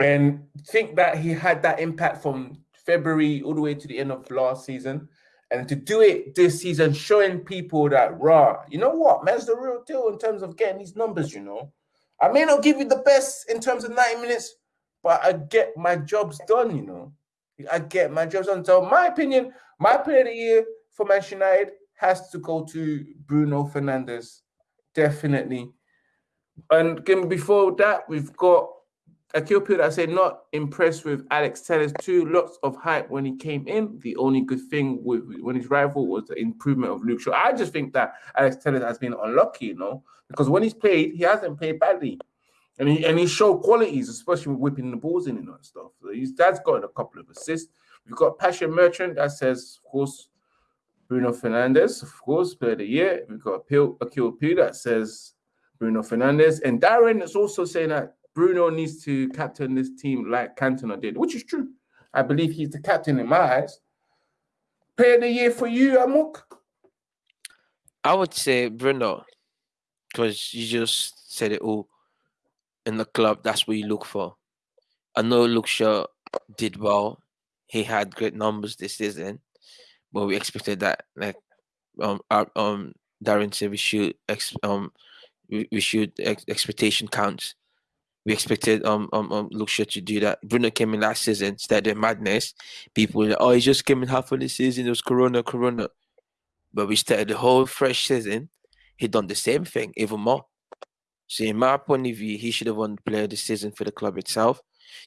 and think that he had that impact from February all the way to the end of last season. And to do it this season, showing people that raw, you know what, man's the real deal in terms of getting these numbers, you know. I may not give you the best in terms of 90 minutes, but I get my jobs done, you know. I get my jobs done. So my opinion, my player of the year for Manchester United has to go to Bruno Fernandes. Definitely. And again, before that, we've got Akil I said not impressed with Alex Telles too. Lots of hype when he came in. The only good thing with when his rival was the improvement of Luke Shaw. I just think that Alex Telles has been unlucky, you know, because when he's played, he hasn't played badly. And he and he showed qualities, especially with whipping the balls in and that stuff. So his dad's got a couple of assists. We've got Passion Merchant that says, of course, Bruno Fernandes, of course, player of the year. We've got Akil P that says Bruno Fernandes. And Darren is also saying that Bruno needs to captain this team like Cantona did, which is true. I believe he's the captain in my eyes. Player of the year for you, Amok? I would say Bruno, because you just said it all. In the club, that's what you look for. I know Shaw did well. He had great numbers this season, but we expected that. Like, um, our, um, Darren said, we should ex- um, we, we should ex- expectation counts we expected um um, um Luke to do that. Bruno came in last season, started madness. People were like, oh, he just came in half of the season. It was Corona, Corona. But we started the whole fresh season. He done the same thing, even more. So in my point of view, he should have won Player of the Season for the club itself,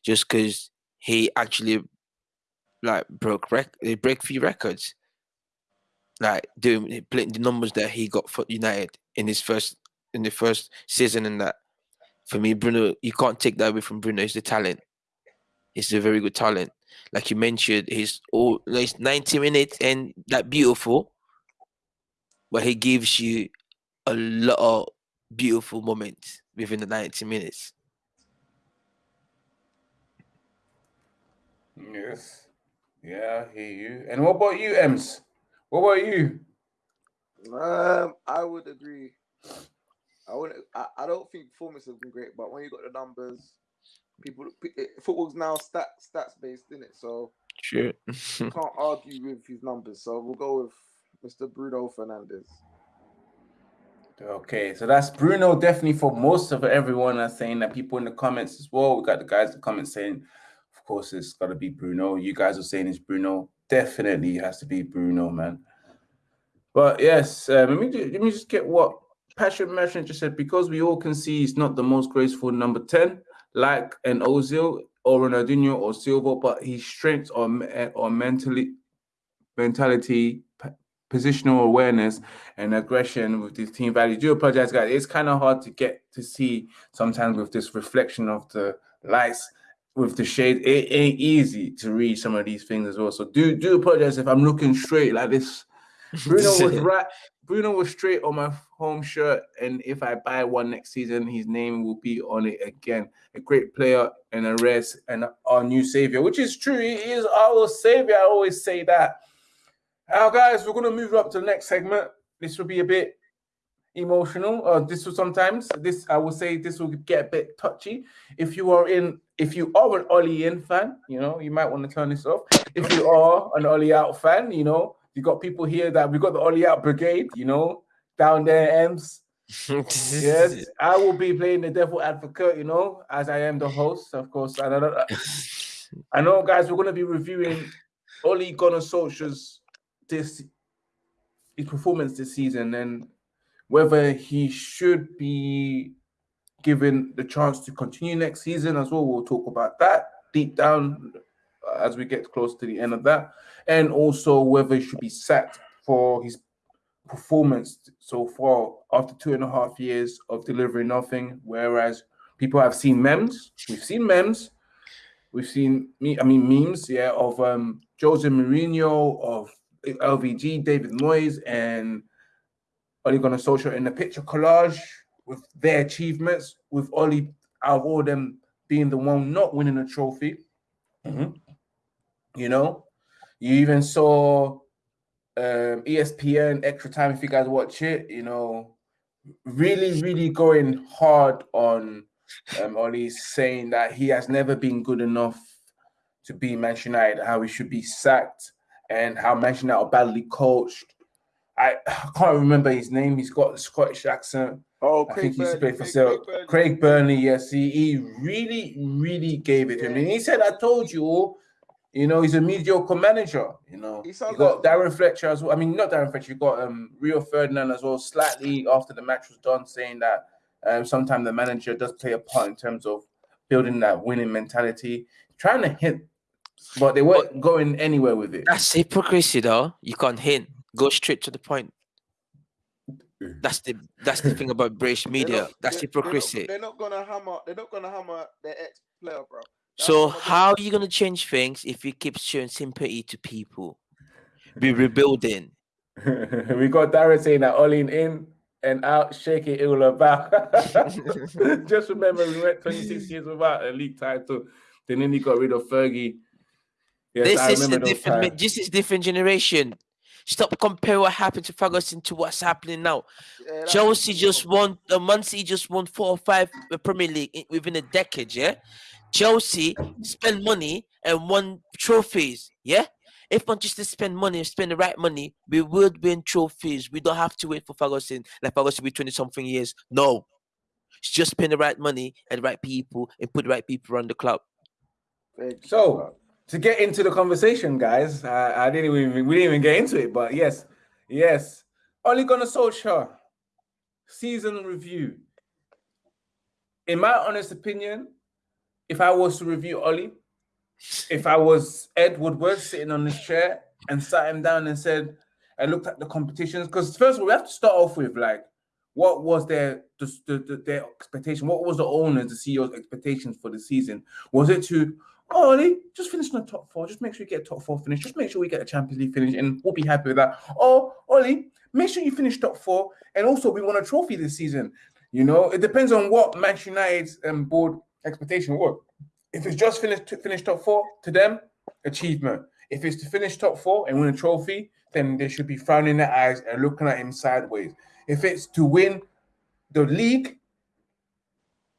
just because he actually like broke rec- they break few records. Like doing the numbers that he got for United in his first in the first season and that for me, Bruno, you can't take that away from Bruno. He's the talent. He's a very good talent. Like you mentioned, he's all like 90 minutes and that beautiful, but he gives you a lot of beautiful moments within the 90 minutes. Yes. Yeah, I hear you. And what about you, Ems? What about you? Um, I would agree I would I, I don't think performance has been great, but when you got the numbers, people football's now stat stats based, isn't it? So sure. *laughs* can't argue with his numbers. So we'll go with Mr. Bruno Fernandes. Okay, so that's Bruno definitely for most of everyone are saying that people in the comments as well. We got the guys in the comments saying, of course, it's got to be Bruno. You guys are saying it's Bruno. Definitely has to be Bruno, man. But yes, uh, let me let me just get what Passion Merchant just said because we all can see he's not the most graceful number 10, like an Ozil or Ronaldinho or Silva, but his strengths or, or mentally mentality, positional awareness, and aggression with his team value. Do apologize, guys. It's kind of hard to get to see sometimes with this reflection of the lights with the shade. It ain't easy to read some of these things as well. So do do apologize if I'm looking straight like this. *laughs* Bruno was right. Bruno was straight on my home shirt, and if I buy one next season, his name will be on it again. A great player and a rest and our new savior, which is true. He is our savior. I always say that. Now, guys, we're gonna move up to the next segment. This will be a bit emotional. Uh, this will sometimes this I will say this will get a bit touchy. If you are in, if you are an Ollie in fan, you know you might want to turn this off. If you are an Ollie out fan, you know you got people here that we got the Ollie out brigade, you know, down there, Ems. *laughs* yes, I will be playing the devil advocate, you know, as I am the host, of course. I know, I know guys, we're going to be reviewing Ole Gunnar Solskjaer's this his performance this season and whether he should be given the chance to continue next season as well. We'll talk about that deep down as we get close to the end of that, and also whether he should be sacked for his performance so far after two and a half years of delivering nothing. Whereas people have seen memes, we've seen memes, we've seen me, I mean memes, yeah, of um Jose Mourinho, of LVG, David Moyes, and Ole Gunnar Solskjaer in the picture collage with their achievements, with Ole out of all them being the one not winning a trophy. Mm-hmm. You know, you even saw um, ESPN Extra Time if you guys watch it. You know, really, really going hard on um, Ole saying that he has never been good enough to be Manchester United, how he should be sacked, and how Manchester United are badly coached. I, *sighs* I can't remember his name. He's got a Scottish accent. Oh, I Craig think he's Burley, played for Craig- Craig, Craig Burley. Yes, he, he really, really gave it to him. Yeah. And he said, I told you all, you know, he's a mediocre manager. You know, He you got like- Darren Fletcher as well. I mean, not Darren Fletcher, you got um Rio Ferdinand as well, slightly after the match was done, saying that um sometimes the manager does play a part in terms of building that winning mentality, trying to hint, but they weren't going anywhere with it. That's hypocrisy, though. You can't hint. Go straight to the point. That's the that's the thing about British media. not- That's they're- they're not- hypocrisy. They're not gonna hammer. They're not gonna hammer their ex player, bro. That's So how are you gonna change things if you keep showing sympathy to people? Be rebuilding. *laughs* we got Darren saying that all in in and out, shake it all about. *laughs* Just remember, we went 26 years without a league title. Then nearly got rid of Fergie. Yes, this is a different. times. This is different generation. Stop comparing what happened to Ferguson to what's happening now. Yeah, Chelsea the just problem. won. Uh, Man City just won four or five uh, Premier League in, within a decade. Yeah, Chelsea spend money and won trophies. Yeah, if Manchester spend money and spend the right money, we would win trophies. We don't have to wait for Ferguson. Like Ferguson, be twenty something years. No, it's just spend the right money and the right people and put the right people around the club. So, bro. To get into the conversation, guys, I, I didn't even we didn't even get into it, but yes, yes. Ole Gunnar Solskjaer season review. In my honest opinion, if I was to review Ollie, if I was Ed Woodward sitting on this chair and sat him down and said, I looked at the competitions because first of all, we have to start off with like, what was their the, the, the- their expectation? What was the owners, the CEO's expectations for the season? Was it to Ollie, just finish in the top four, just make sure you get a top four finish, just make sure we get a Champions League finish, and we'll be happy with that. Or Ollie, make sure you finish top four, and also we want a trophy this season. You know, it depends on what Manchester United's um, board expectation was. If it's just finish to finish top four to them, achievement. If it's to finish top four and win a trophy, then they should be frowning their eyes and looking at him sideways. If it's to win the league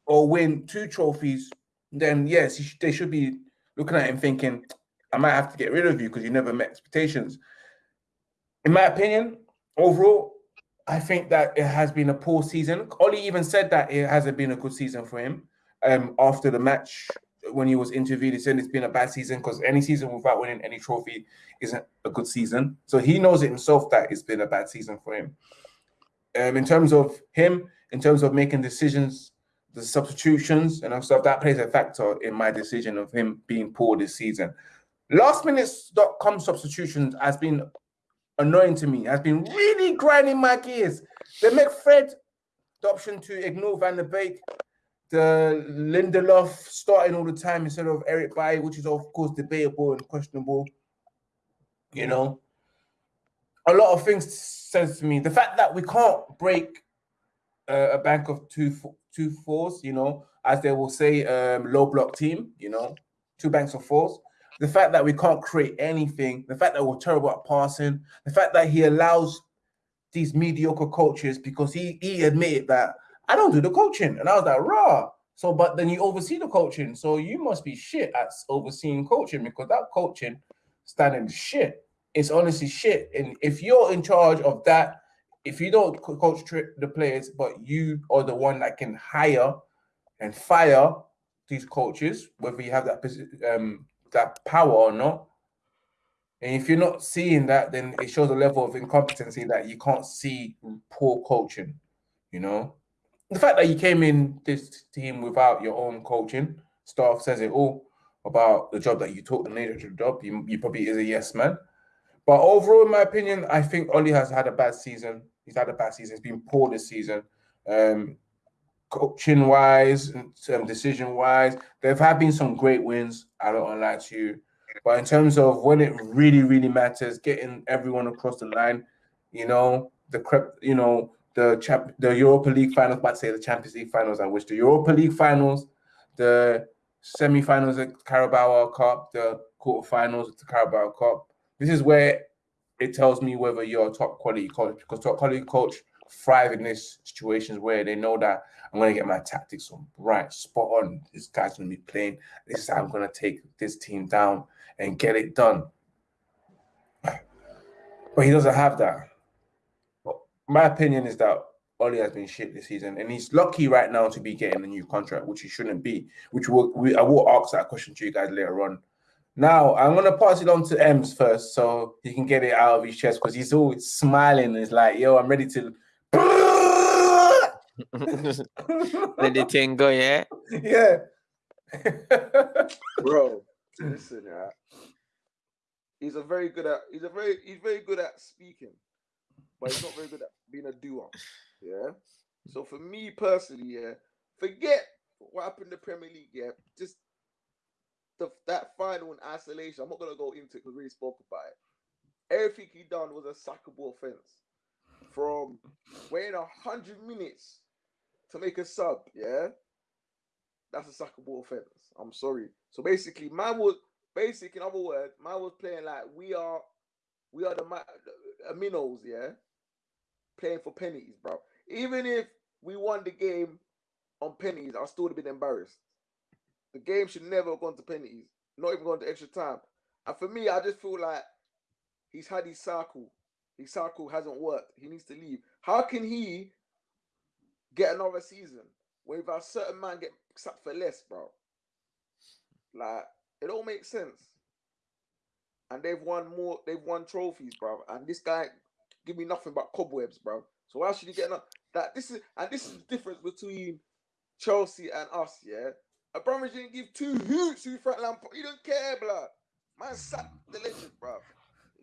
or win two trophies, then yes, he sh- they should be looking at him thinking, I might have to get rid of you because you never met expectations. In my opinion, overall, I think that it has been a poor season. Ollie even said that it hasn't been a good season for him. Um, after the match, when he was interviewed, he said it's been a bad season because any season without winning any trophy isn't a good season. So he knows it himself that it's been a bad season for him. Um, in terms of him, in terms of making decisions, the substitutions and stuff, that plays a factor in my decision of him being poor this season. Last minutes.com substitutions has been annoying to me, has been really grinding my gears. They make Fred the option to ignore Van der Beek, the Lindelof starting all the time instead of Eric Bailly, which is of course debatable and questionable. You know, a lot of things says to me the fact that we can't break uh, a bank of two two fours, you know, as they will say, um, low block team, you know, two banks of fours. The fact that we can't create anything, the fact that we're terrible at passing, the fact that he allows these mediocre coaches because he he admitted that I don't do the coaching, and I was like, raw. So, but then you oversee the coaching, so you must be shit at overseeing coaching because that coaching standing shit. It's honestly shit. And if you're in charge of that, if you don't coach the players, but you are the one that can hire and fire these coaches, whether you have that um that power or not. And if you're not seeing that, then it shows a level of incompetency that you can't see poor coaching. You know, the fact that you came in this team without your own coaching staff says it all. about the job that you took, the nature of the job, you, you probably is a yes man. But overall, in my opinion, I think Oli has had a bad season. He's had a bad season. He's been poor this season. Um, coaching wise, um, decision wise, there have been some great wins. I don't want to lie to you. But in terms of when it really, really matters, getting everyone across the line, you know, the crep, you know, the champ, the Europa League finals, but say the Champions League finals, I wish the Europa League finals, the semi-finals of Carabao Cup, the quarterfinals of the Carabao Cup. This is where it tells me whether you're a top quality coach because top quality coach thrive in these situations where they know that I'm going to get my tactics on right, spot on. This guy's going to be playing. This is how I'm going to take this team down and get it done. But he doesn't have that. But my opinion is that Oli has been shit this season, and he's lucky right now to be getting a new contract, which he shouldn't be. Which will we, I will ask that question to you guys later on. Now I'm gonna pass it on to Ems first, so he can get it out of his chest because he's always smiling. He's like, "Yo, I'm ready to." Let the thing go, yeah. Yeah. *laughs* Bro, *laughs* listen, yeah. He's a very good at. He's a very. He's very good at speaking, but he's not very good at being a doer. Yeah. So for me personally, yeah, forget what happened in the Premier League. Yeah, just the that final in isolation. I'm not gonna go into it because we already spoke about it. Everything he done was a sackable offense. From waiting hundred minutes to make a sub, yeah, that's a sackable offense. I'm sorry. So basically, man was basic. In other words, man was playing like we are, we are the, the minnows, yeah, playing for pennies, bro. Even if we won the game on pennies, I still would have been embarrassed. The game should never have gone to penalties, not even gone to extra time. And for me, I just feel like he's had his cycle. His cycle hasn't worked. He needs to leave. How can he get another season when a certain man get sacked for less, bro? Like it all makes sense. And they've won more. They've won trophies, bro. And this guy give me nothing but cobwebs, bro. So why should he get? That this is and this is the difference between Chelsea and us, yeah. Abramovich didn't give two hoots who Frank Lampard. He don't care, blood. Man sat the legend, bro.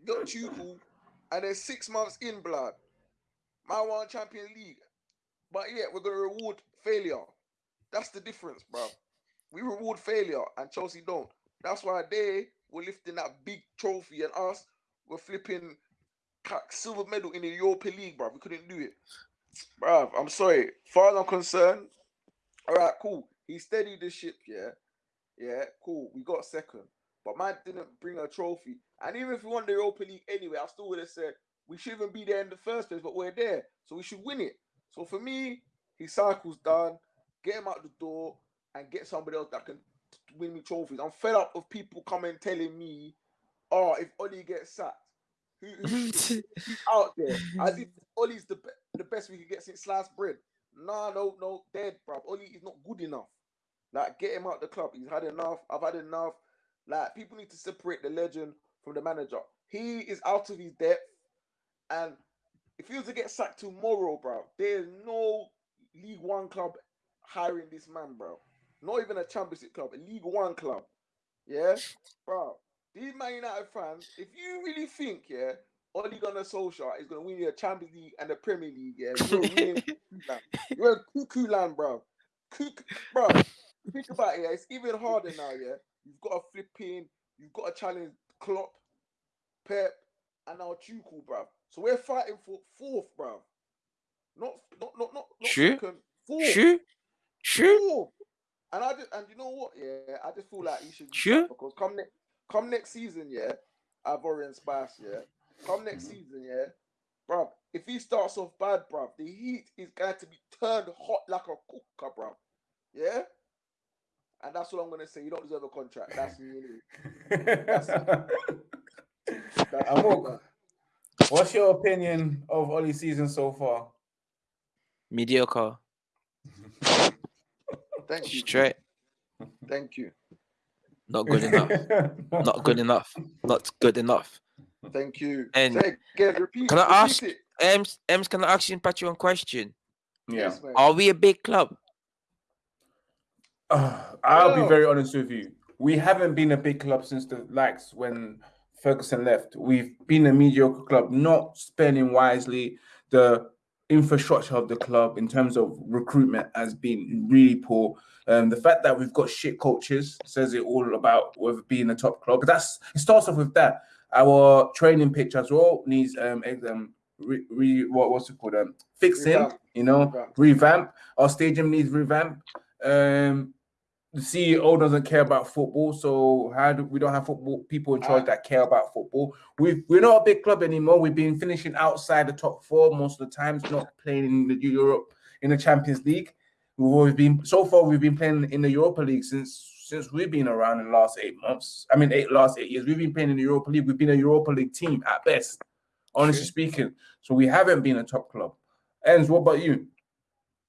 Got Tuchel, and then six months in, blood. Man won Champions League. But yeah, we're gonna reward failure. That's the difference, bro. We reward failure, and Chelsea don't. That's why they were lifting that big trophy, and us were flipping silver medal in the Europa League, bro. We couldn't do it, bro. I'm sorry. Far as I'm concerned, all right, cool. He steadied the ship, yeah. Yeah, cool. We got second. But man didn't bring a trophy. And even if we won the Europa League anyway, I still would have said we shouldn't be there in the first place, but we're there. So we should win it. So for me, his cycle's done. Get him out the door and get somebody else that can win me trophies. I'm fed up of people coming telling me, oh, if Oli gets sacked, who, who's *laughs* out there? As if Oli's the, the best we could get since sliced bread. No, no, no, dead, bro. Oli is not good enough. Like, get him out the club. He's had enough. I've had enough. Like, people need to separate the legend from the manager. He is out of his depth. And if he was to get sacked tomorrow, bro, there's no League One club hiring this man, bro. Not even a championship club, a League One club. Yeah, bro. These Man United fans, if you really think, yeah, Ole Gunnar Solskjaer is going to win you a Champions League and the Premier League, yeah, you're in *laughs* cuckoo land, bro. Cuckoo, bro. Think about it, yeah. It's even harder now, yeah. You've got a flipping, you've got a challenge Klopp, Pep, and now Tuchel, bro. So we're fighting for fourth, bro. Not, not, not, not, not True. second. Fourth. True. True. Fourth. And I just, and you know what? Yeah, I just feel like you should Sure. because come next, come next season, yeah. Ivorian Spice, yeah. Come next season, yeah, bro. If he starts off bad, bro, the heat is going to be turned hot like a cooker, bro. Yeah. And that's what I'm gonna say. You don't deserve a contract. That's me. anyway. *laughs* That's Amok, what's your opinion of Oli's season so far? Mediocre. Thank you. Straight. Thank you. Not good enough. *laughs* Not good enough. Not good enough. Thank you. And Say again, repeat, can I ask- it. Ems, Ems, can I ask you Patrick one question? Yeah. Yes. Are we a big club? Uh, I'll be very honest with you. we haven't been a big club since the likes when Ferguson left. We've been a mediocre club, not spending wisely. The infrastructure of the club in terms of recruitment has been really poor. Um, the fact that we've got shit coaches says it all about whether being a top club. But that's it starts off with that. Our training pitch as well needs um, um re, re, what what's it called um fixing, revamp. you know, revamp. revamp. Our stadium needs revamp. Um, the CEO doesn't care about football, so how do we don't have football people in charge uh, that care about football? We we're not a big club anymore. We've been finishing outside the top four most of the times, not playing in the Europe in the Champions League. We've always been so far. We've been playing in the Europa League since since we've been around in the last eight months. I mean, eight last eight years. We've been playing in the Europa League. We've been a Europa League team at best, honestly speaking. So we haven't been a top club. Ends. What about you?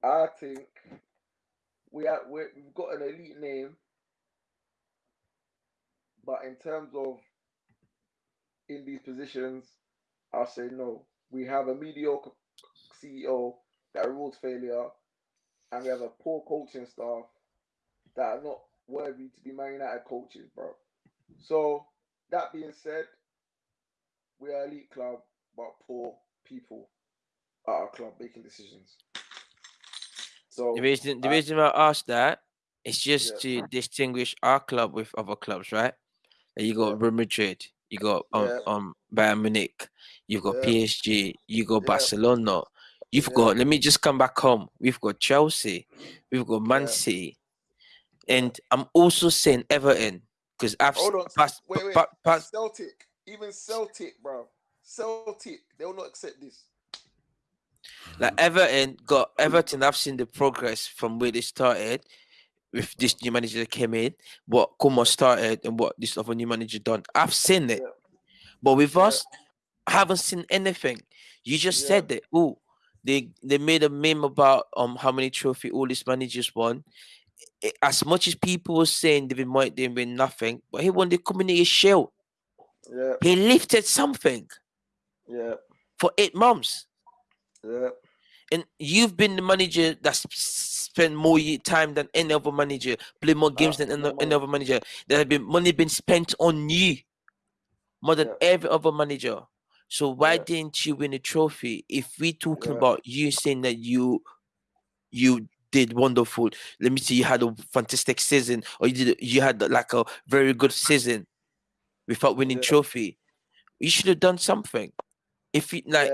I think we have we have got an elite name, but in terms of in these positions, I'll say no. We have a mediocre CEO that rules failure, and we have a poor coaching staff that are not worthy to be Man United coaches, bro. So that being said, we are elite club, but poor people at our club making decisions. So the reason the I, reason I asked that is just yeah. to distinguish our club with other clubs, right? You got. Real Madrid, you got um, yeah. um Bayern Munich, you've got yeah. PSG, you got Barcelona. You've got let me just come back home. We've got Chelsea, we've got Man City, and I'm also saying Everton because I've Hold on. Passed, wait, wait. Pa- pa- Celtic, even Celtic, bro. Celtic, they will not accept this. Like Everton got Everton. I've seen the progress from where they started with this new manager that came in, what Koeman started, and what this other new manager done. I've seen it, yeah. but with yeah. us, I haven't seen anything. You just yeah. said that. Oh, they they made a meme about um how many trophy all these managers won. As much as people were saying David Moyes didn't win nothing, but he won the community shield. Yeah. He lifted something. Yeah. For eight months. Yeah. And you've been the manager that's spent more time than any other manager, played more games than any, any other manager. There have been money been spent on you more than yeah. every other manager. So why yeah. didn't you win a trophy? If we talking yeah. about you saying that you you did wonderful, let me see, you had a fantastic season, or you did you had like a very good season without winning trophy. You should have done something. If you like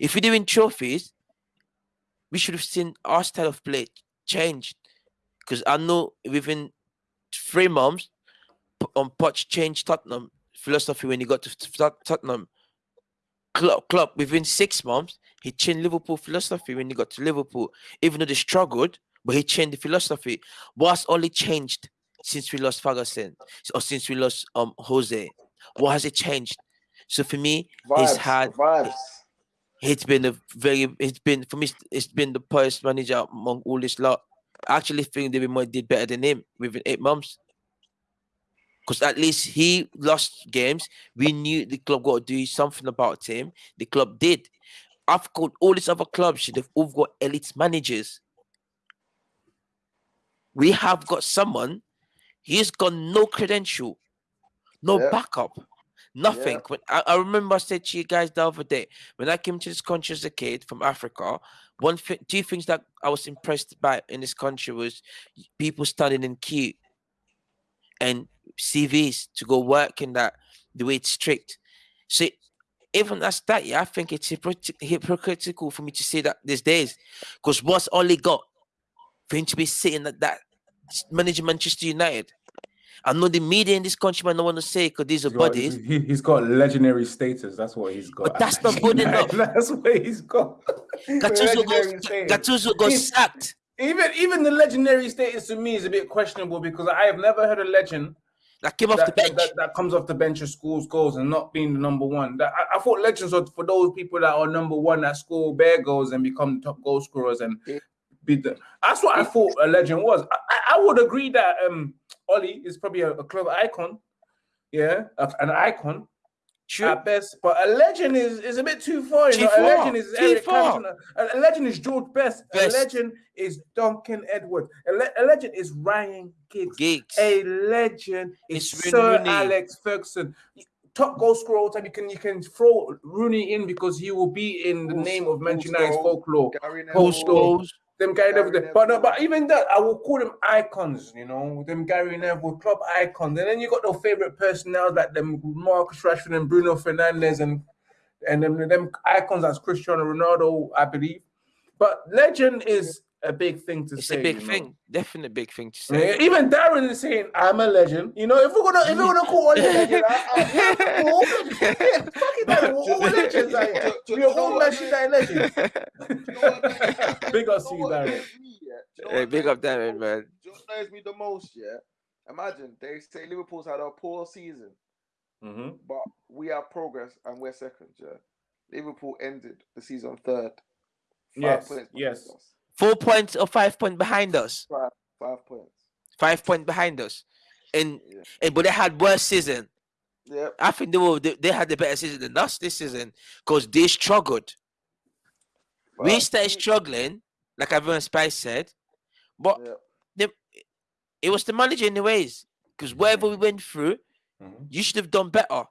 if we're doing trophies, we should have seen our style of play changed. Because I know within three months, on Poch changed Tottenham philosophy when he got to Tottenham. Klopp, Klopp within six months, he changed Liverpool philosophy when he got to Liverpool. Even though they struggled, but he changed the philosophy. What's only changed since we lost Ferguson or since we lost um Jose? What has it changed? So for me, vibes, he's had vibes he's been a very it's been for me it's been the poorest manager among all this lot. I actually think David Moyes did better than him within eight months. Because at least he lost games. We knew the club got to do something about him. The club did. I've got all these other clubs should have all got elite managers. We have got someone, he's got no credential, no yeah. backup. Nothing. Yeah. When I, I, remember I said to you guys the other day when I came to this country as a kid from Africa, one thing, two things that I was impressed by in this country was people standing in queue and CVs to go work in that the way it's strict. So even as that, yeah, I think it's hypocritical for me to say that these days because what's only got for him to be sitting at that managing Manchester United I know the media in this country might not want to say because these are he's buddies. Got, he, has got legendary status. That's what he's got. But that's not *laughs* good enough. that's what he's got. Gattuso goes, *laughs* Gattuso got sacked. Even even the legendary status to me is a bit questionable because I have never heard a legend that came off that, the bench that, that, comes off the bench and scores goals and not being the number one. That I, I, thought legends are for those people that are number one that score bare goals and become the top goal scorers and beat them. That's what I thought a legend was. I, I would agree that um Ollie is probably a, a club icon. Yeah, an icon. True. at best. But a legend is, is a bit too far. You know? A legend is Eric. Cantona. A, legend is George Best. Best. A legend is Duncan Edwards. A, le- a legend is Ryan Giggs. Gigs. A legend is It's Sir Rooney. Alex Ferguson. Top goal scorer all time. You can you can throw Rooney in because he will be in the name of Manchester United's folklore. Neville, Goals. Them Gary Gary Neville, but no, but even that, I will call them icons. You know, them Gary Neville club icons, and then you got your favorite personnel like them Marcus Rashford and Bruno Fernandes, and and them them icons as Cristiano Ronaldo, I believe. But legend is a big thing to It's say. a big you know. thing. Definitely big thing to Yeah, say. even Darren is saying, "I'm a legend." You know, if we're gonna if we're gonna call Oli a legend, I, I, yeah, we're all legends. *laughs* Yeah, fucking Darren, we're all legends. out here. Do- do- We're do you know all what Manchester legends. Do you know what annoys- Big do up to you, Darren. annoys me, yeah? Do you know Hey, big up Darren, man. Do you know what annoys me the most, yeah? Imagine they say Liverpool's had a poor season, Mhm. but we have progress and we're second, yeah? Liverpool ended the season third. Five Yes, yes. us. Four points or five points behind us. Five, five points. Five points behind us. And, Yeah. and but they had worse season. Yep. I think they were they, they had the better season than us this season because they struggled. we started struggling, like everyone Spice said, but Yep. it was the manager in the ways. Because whatever we went through, Mhm. you should have done better.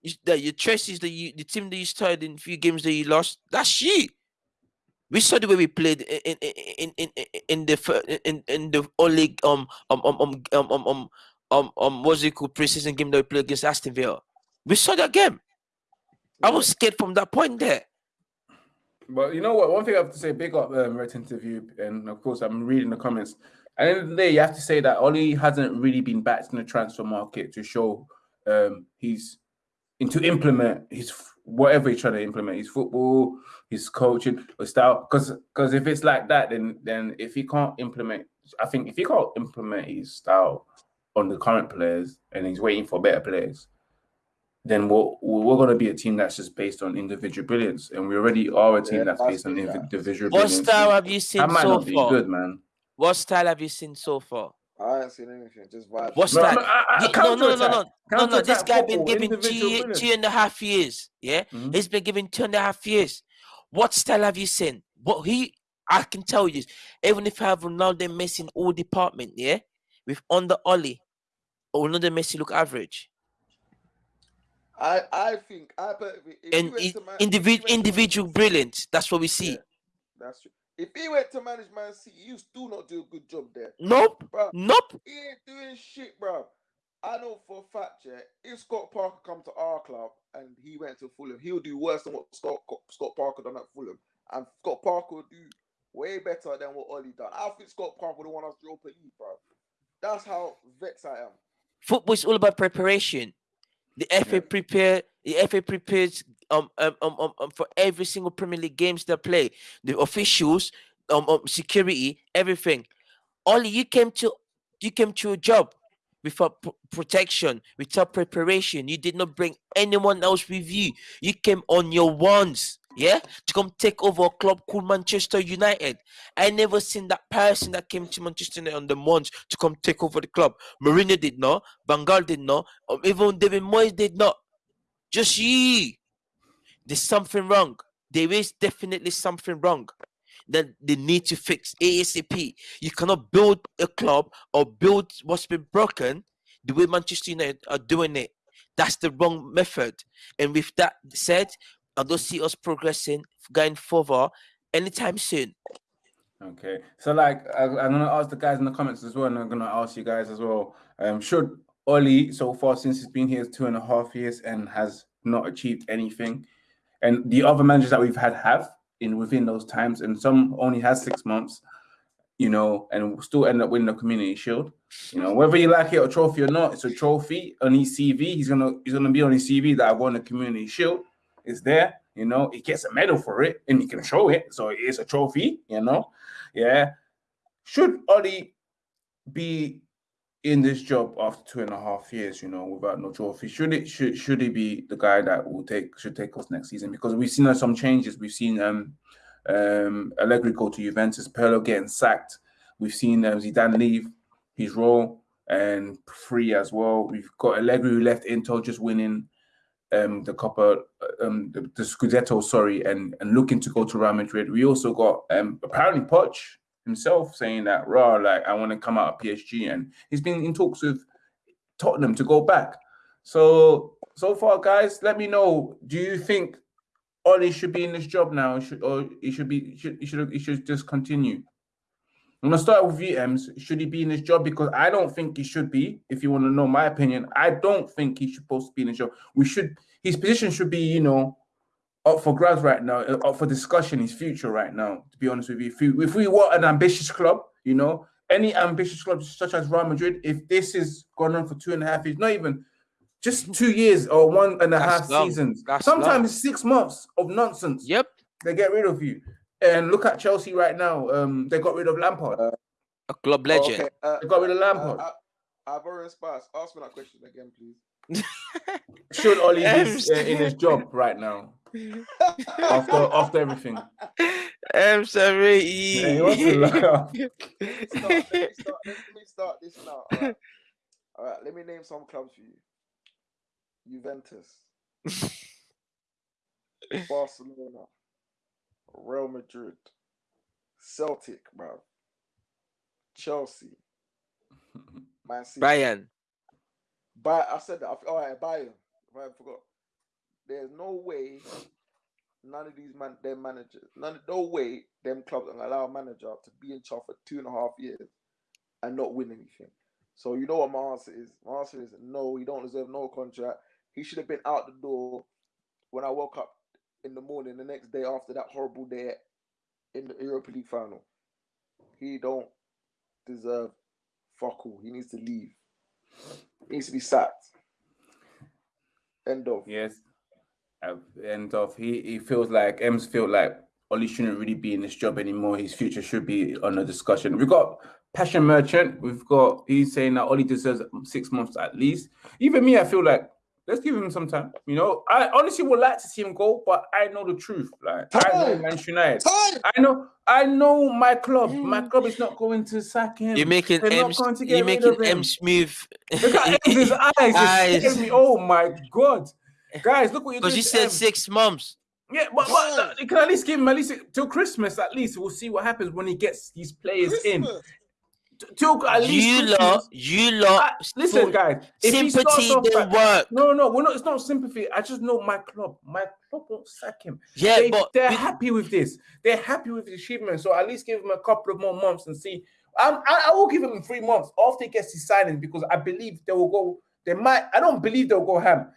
You, the, your choices that you, the team that you started in few games that you lost, that's shit. We saw the way we played in in in in, the in in the only um um um um um um um um, um what's it called preseason game that we played against Aston Villa. We saw that game. I was scared from that point there. But you know what? One thing I have to say, big up um, Red interview, and of course I'm reading the comments. At the end of the day, you have to say that Oli hasn't really been backed in the transfer market to show um, he's to implement his whatever he's trying to implement, his football, his coaching, his style. Because because if it's like that, then then if he can't implement, I think if he can't implement his style on the current players and he's waiting for better players, then we're, we're going to be a team that's just based on individual brilliance. And we already are a team Yeah, that's that's based on it, yeah. individual What brilliance. style have you seen That might so not be far? good, man. What style have you seen so far? I ain't seen anything. Just vibes. What's No, that? no, I- I- no, no, no, no, no, no, no. This guy been football, given two, two and a half years. Yeah, Mhm. he's been given two and a half years. What style have you seen? What he? I can tell you, even if I have Ronaldo Messi in all department, yeah, with under Oli, Ronaldo Messi look average. I I think I bet if, if And he went i- to man, if he individ, went to individual City- brilliance. That's what we see. Yeah, that's true. If he went to manage Man City, you still not do a good job there, Nope, nope. He ain't doing shit, bro. I know for a fact, yeah. If Scott Parker come to our club and he went to Fulham, he'll do worse than what Scott Scott Parker done at Fulham, and Scott Parker will do way better than what Ollie done. I think Scott Parker would have won us the Europa League, bro. That's how vexed I am. Football is all about preparation. The FA Yeah. prepare. The FA prepares um, um, um, um, um for every single Premier League games they play. The officials, um, um security, everything. Only you came to you came to a job without pr- protection, without preparation. You did not bring anyone else with you. You came on your ones, yeah, to come take over a club called Manchester United. I never seen that person that came to Manchester United on the ones to come take over the club. Mourinho did not, Van Gaal did not, or even David Moyes did not. Just ye. There's something wrong. There is definitely something wrong that they need to fix ASAP. You cannot build a club or build what's been broken the way Manchester United are doing it. That's the wrong method. And with that said, I don't see us progressing, going further anytime soon. Okay, so like I, I'm gonna ask the guys in the comments as well, and I'm gonna ask you guys as well. Um, should Oli so far since he's been here two and a half years and has not achieved anything, and the other managers that we've had have in within those times, and some only has six months, you know, and still end up winning the Community Shield. You know, whether you like it or trophy or not, it's a trophy on his CV. He's gonna he's gonna be on his CV that I won the Community Shield. It's there, you know. He gets a medal for it, and he can show it, so it is a trophy, you know. Yeah. Should Oli be in this job after two and a half years, you know, without no trophy? Should it should should he be the guy that will take should take us next season? Because we've seen uh, some changes. We've seen um um Allegri go to Juventus, Pirlo getting sacked. We've seen um, Zidane leave his role and free as well. We've got Allegri who left Inter just winning um, the Copper, um, the, the Scudetto, sorry, and and looking to go to Real Madrid. We also got um, apparently Poch himself saying that raw, like I want to come out of PSG, and he's been in talks with Tottenham to go back. So so far, guys, let me know. Do you think Ollie should be in this job now, should, or he should be he should he should he should just continue? I'm gonna start with VMs. Should he be in this job? Because I don't think he should be. If you want to know my opinion, I don't think he's supposed to be in his job. We should his position should be, you know, up for grabs right now, uh, up for discussion. His future right now. To be honest with you, if we if we want an ambitious club, you know, any ambitious club such as Real Madrid, if this is going on for two and a half years, not even just two years or one and a That's half long. seasons, That's sometimes long. six months of nonsense. Yep, they get rid of you. And look at Chelsea right now. Um, they got rid of Lampard. Uh, a club legend. Okay. Uh, they got rid of Lampard. Uh, I've already passed. Ask me that question again, please. *laughs* Should Ollie be uh, in his *laughs* job right now? After after everything. I'm sorry. Yeah, he wants to laugh. let, me start, let, me start, let me start this now. All right. All right, let me name some clubs for you. Juventus, *laughs* Barcelona, Real Madrid, Celtic, bro, Chelsea, *laughs* Man City. Bayern. By I said that. Oh, All right, Bayern. I forgot. There's no way none of these man, their managers, none, no way them clubs can allow a manager to be in charge for two and a half years and not win anything. So you know what my answer is? My answer is no. He don't deserve no contract. He should have been out the door when I woke up in the morning the next day after that horrible day in the Europa League final. He don't deserve fuck all. He needs to leave. He needs to be sacked. End of. Yes. End of. He he feels like Ems feel like Ollie shouldn't really be in this job anymore. His future should be on a discussion. We've got Passion Merchant. We've got he's saying that Ollie deserves six months at least. Even me, I feel like let's give him some time. You know, I honestly would like to see him go, but I know the truth. Like time. I know Manchester United. Time. I know, I know my club. My club is not going to sack him. You're making M. You're making M smooth. Look at his *laughs* eyes. eyes. Me, oh my god, guys, look what you're doing. Because you said M. six months. Yeah, but, but you uh, can at least give him at least till Christmas. At least we'll see what happens when he gets these players Christmas. in till at least you lot, you lot. listen, guys. Sympathy didn't work. No, no, we're not. It's not sympathy. I just know my club. My club won't sack him. Yeah, they, but they're happy with this. They're happy with the achievement. So at least give him a couple of more months and see. I, I will give him three months after he gets his signing because I believe they will go. They might. I don't believe they'll go ham.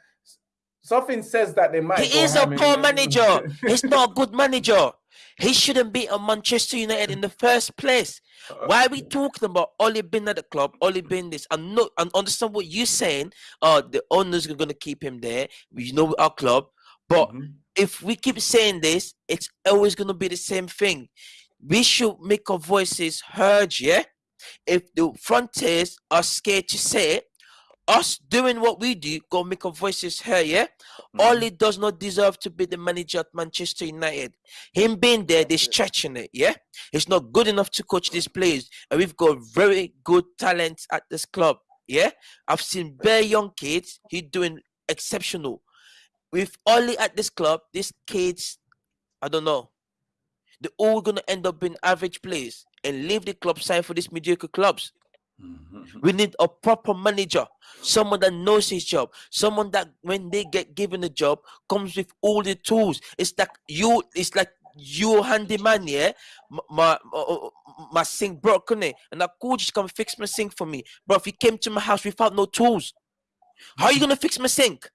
Something says that they might. He is a poor manager. *laughs* He's not a good manager. He shouldn't be at Manchester United in the first place. Uh, Why are we talking about Ollie being at the club, Ollie being this? I'm not I understand what you're saying. Uh the owners are gonna keep him there. We know our club. But mm-hmm. if we keep saying this, it's always gonna be the same thing. We should make our voices heard, yeah? If the frontiers are scared to say it, us doing what we do, go make our voices heard, yeah? Mm-hmm. Ollie does not deserve to be the manager at Manchester United. Him being there, they're stretching it, yeah? He's not good enough to coach these players. And we've got very good talent at this club, yeah? I've seen very young kids, he's doing exceptional. With Ollie at this club, these kids, I don't know, they're all gonna end up being average players and leave the club side for these mediocre clubs. Mm-hmm. We need a proper manager, someone that knows his job, someone that when they get given a job comes with all the tools. It's like you, it's like you handyman, yeah. My my, my sink broken, it, and I you to come fix my sink for me. But if you came to my house without no tools, how are you gonna fix my sink?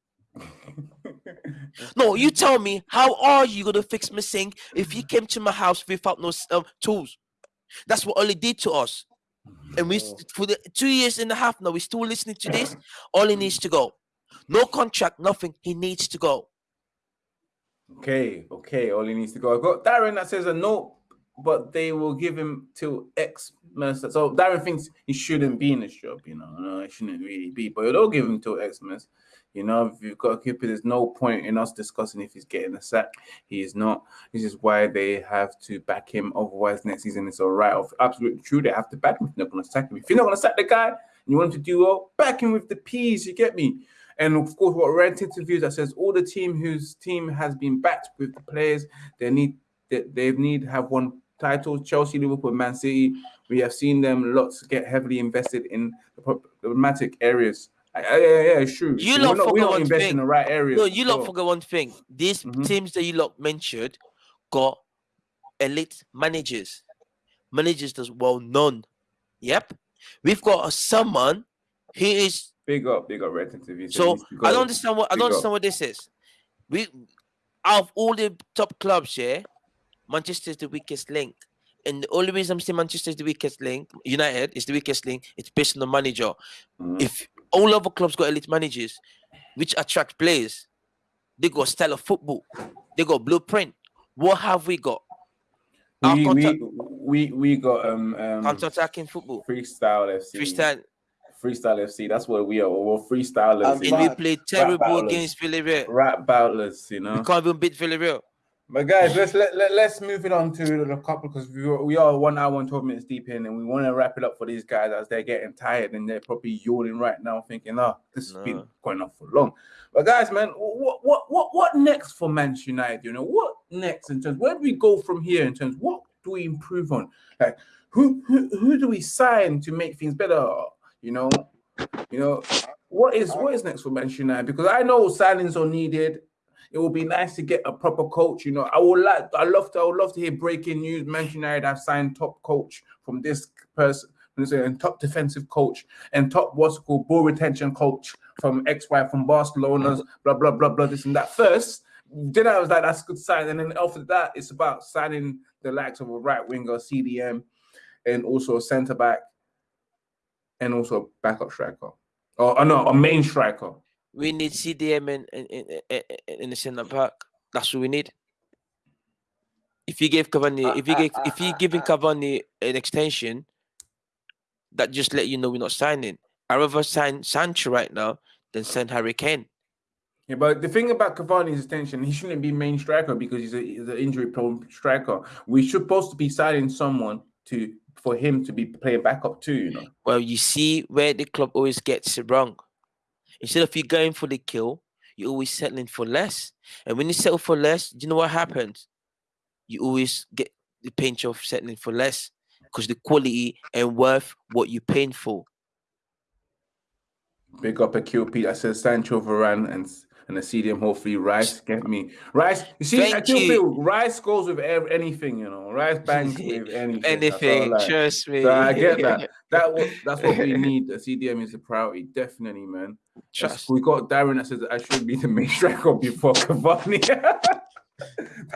no, you tell me, how are you gonna fix my sink if you came to my house without no um, tools? That's what Ollie did to us. And we oh. for the two years and a half now, we're still listening to this. Ollie needs to go. No contract, nothing. He needs to go. Okay, okay. Ollie needs to go. I've got Darren that says a note, but they will give him till X Mercer. So Darren thinks he shouldn't be in this job, you know. No, it shouldn't really be, but they'll give him till X Mercer. You know, if you've got a keeper, there's no point in us discussing if he's getting a sack. He is not. This is why they have to back him. Otherwise, next season it's all right. Absolutely true. They have to back him if they're not going to sack him. If you're not going to sack the guy and you want him to do well, back him with the P's. You get me? And of course, what Red interviews that says all the team whose team has been backed with the players they need they, they need have won titles. Chelsea, Liverpool, Man City. We have seen them lots get heavily invested in the problematic areas. Yeah, yeah, it's true. You lot not, not one thing. in the right areas. No, you lot So, forget one thing. These Mhm. teams that you lot mentioned got elite managers, managers that's well known. Yep, we've got a someone who is. Big up, big up Red interviews. So I don't understand what I don't up. understand what this is. We out of all the top clubs, here, Manchester is the weakest link. And the only reason I'm saying Manchester is the weakest link, United is the weakest link, it's based on the manager. Mhm. If all other clubs got elite managers, which attract players, they got style of football, they got blueprint. What have we got? We, we, we, we got um, um Counter-attacking football, freestyle FC. freestyle, freestyle FC. That's what we are. We're freestylers. And we played terrible against Villarreal. rap battlers. You know. We can't even beat Villarreal. But guys, let's let, let let's move it on to the couple because we are, we are one hour and twelve minutes deep in, and we want to wrap it up for these guys as they're getting tired and they're probably yawning right now, thinking, "Oh, this has been going on for long." But guys, man, what what what what next for Manchester United? You know, what next in terms? Where do we go from here in terms? What do we improve on? Like, who who who do we sign to make things better? You know, you know, what is what is next for Manchester United? Because I know signings are needed. It would be nice to get a proper coach. You know, I would like, I love to, I would love to hear breaking news. Manchester United have signed top coach from this person, and top defensive coach, and top what's called ball retention coach from XY from Barcelona. Blah blah blah blah. This and that. First, then I was like, that's a good sign. And then after that, it's about signing the likes of a right winger, CDM, and also a centre back, and also a backup striker, or oh, no, a main striker. We need CDM in in, in, in, the centre back. That's what we need. If you give Cavani, if you give, if you giving Cavani an extension, that just let you know we're not signing. I rather sign Sancho right now than sign Harry Kane. Yeah, but the thing about Cavani's extension, he shouldn't be main striker because he's a he's an injury-prone striker. We should supposed to be signing someone to for him to be playing backup too. You know, Well, you see where the club always gets it wrong. Instead of you going for the kill, you're always settling for less. And when you settle for less, do you know what happens? You always get the pinch of settling for less because the quality and worth what you're paying for. big up a QP that says Sancho Varane and and a CDM. Hopefully, Rice get me Rice. You see, I Thank still you. feel Rice goes with anything. You know, Rice bangs *laughs* with anything. Anything, I like. trust me. So I get that. *laughs* That that's what we need. The CDM is a priority, definitely, man. Yes, Trust. We got Darren that says I should be the main *laughs* striker before Cavani. *laughs*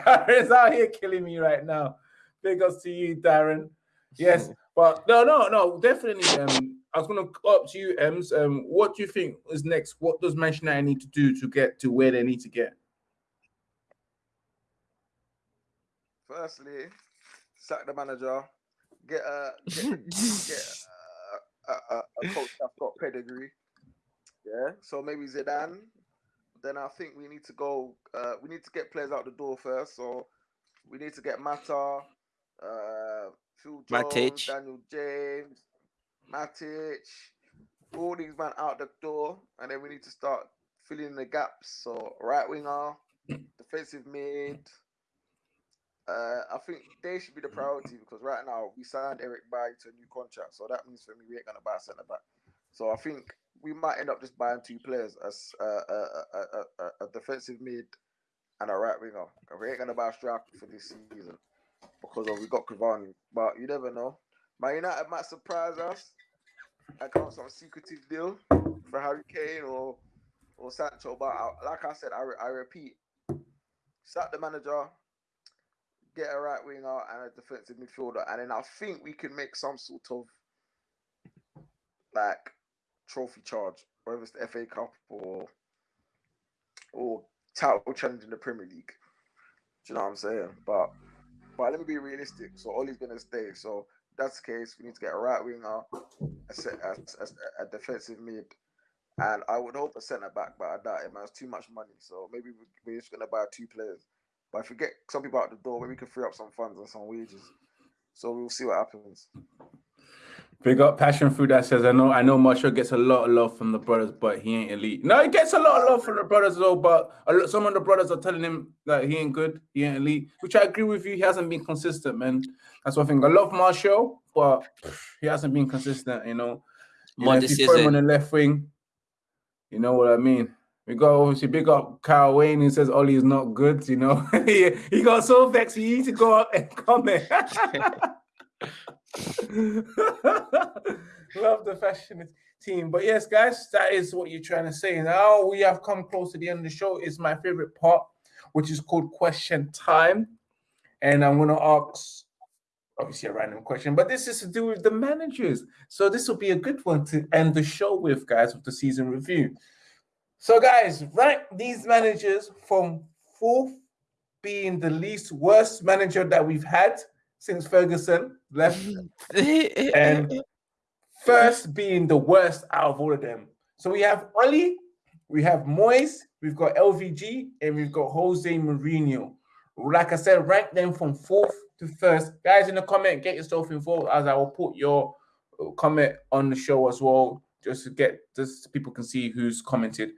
Darren's out here killing me right now. Big ups to you, Darren. Yes, but no, no, no, definitely. Um, I was gonna go up to you, Ems. Um, what do you think is next? What does Manchester United need to do to get to where they need to get? Firstly, sack the manager, get a get, get *laughs* a, a, a, a coach that's got pedigree. Yeah, so maybe Zidane. Then I think we need to go. Uh, we need to get players out the door first. So we need to get Mata, uh, Phil Jones, Matic. Daniel James, Matic, all these men out the door, and then we need to start filling the gaps. So right winger, defensive mid. Uh, I think they should be the priority because right now we signed Eric Bailly to a new contract, so that means for me we ain't gonna buy a centre back. So I think we might end up just buying two players, as a, a, a, a, defensive mid and a right winger. We ain't gonna buy a striker for this season because of we got Cavani, but you never know. Man United might surprise us come up some secretive deal for Harry Kane or or Sancho. But I, like I said, I, I repeat, sack the manager, get a right winger and a defensive midfielder, and then I think we can make some sort of like trophy charge, whether it's the FA Cup or or title challenge in the Premier League. Do you know what I'm saying? But but let me be realistic. So Ollie's gonna stay. So that's the case. We need to get a right winger, a, a, a, defensive mid, and I would hope a centre back, but I doubt it. Man, it's too much money. So maybe we- we're just gonna buy two players. But if we get some people out the door, maybe we can free up some funds and some wages. So we'll see what happens. Big up passion food that says I know I know Martial gets a lot of love from the brothers, but he ain't elite. No, he gets a lot of love from the brothers though, but lot, some of the brothers are telling him that he ain't good, he ain't elite, which I agree with you. He hasn't been consistent, man. That's one thing. I love Martial, but he hasn't been consistent. You know, you know if you put him on the left wing, you know what I mean. We got obviously big up Kyle Wayne who says Ollie is not good. You know, *laughs* he, he got so vexed. He need to go out and comment. *laughs* *laughs* Love the fashion team. But yes, guys, that is what you're trying to say. Now we have come close to the end of the show. It's my favorite part, which is called question time. And I'm going to ask obviously a random question, but this is to do with the managers. So this will be a good one to end the show with, guys, with the season review. So, guys, rank these managers from fourth being the least worst manager that we've had since Ferguson left, mm. and first being the worst out of all of them. So we have Oli, we have Moyes, we've got LVG, and we've got Jose Mourinho. Like I said, rank them from fourth to first. Guys, in the comment, get yourself involved as I will put your comment on the show as well, just to get just so people can see who's commented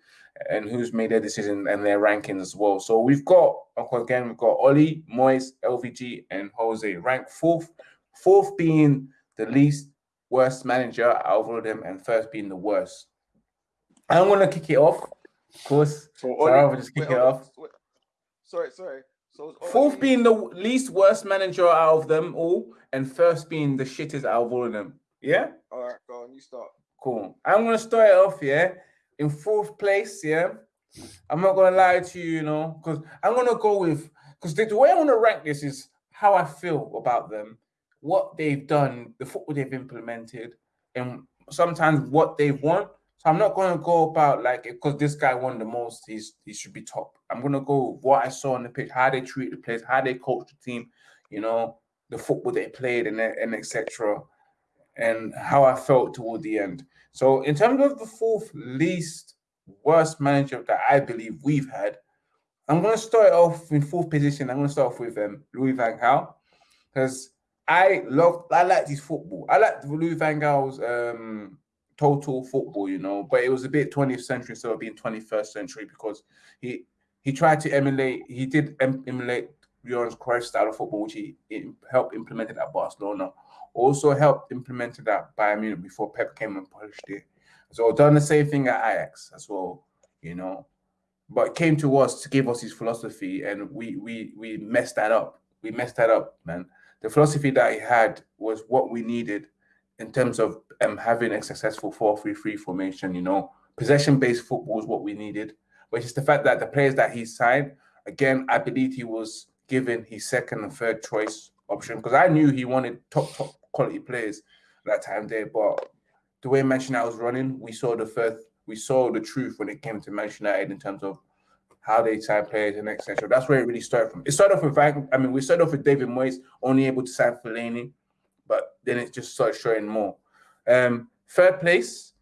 and who's made their decision and their rankings as well. So we've got again, we've got Oli, Moyes, LVG, and Jose ranked fourth, fourth being the least worst manager out of all of them, and first being the worst. I'm gonna kick it off, of course. So, so I'll just kick wait, it off. Wait. Sorry, sorry. So fourth being the least worst manager out of them all, and first being the shittest out of all of them. Yeah. All right, go on. You start. Cool. I'm gonna start it off. Yeah in fourth place, yeah. I'm not gonna lie to you, you know, because I'm gonna go with because the, the, way I want to rank this is how I feel about them, what they've done, the football they've implemented, and sometimes what they've won. So I'm not gonna go about like because this guy won the most, he's he should be top. I'm gonna go with what I saw on the pitch, how they treat the players, how they coach the team, you know, the football they played, and and etc. And how I felt toward the end. So, in terms of the fourth least worst manager that I believe we've had, I'm going to start off in fourth position. I'm going to start off with um, Louis Van Gaal because I love, I like his football. I like Louis Van Gaal's um, total football, you know, but it was a bit 20th century instead of being 21st century because he he tried to emulate, he did emulate Johan Cruyff style of football, which he helped implement at Barcelona also helped implement that Bayern Munich before Pep came and polished it. So done the same thing at Ajax as well, you know. But came to us to give us his philosophy, and we we we messed that up. We messed that up, man. The philosophy that he had was what we needed in terms of um, having a successful 4-3-3 formation, you know. Possession-based football is what we needed. But it's the fact that the players that he signed, again, I believe he was given his second and third choice option because I knew he wanted top top quality players that time there. But the way Manchester United was running, we saw the first, we saw the truth when it came to Manchester United in terms of how they sign players and etc. That's where it really started from. It started off with I mean, we started off with David Moyes, only able to sign Fellaini, but then it just started showing more. Um, third place,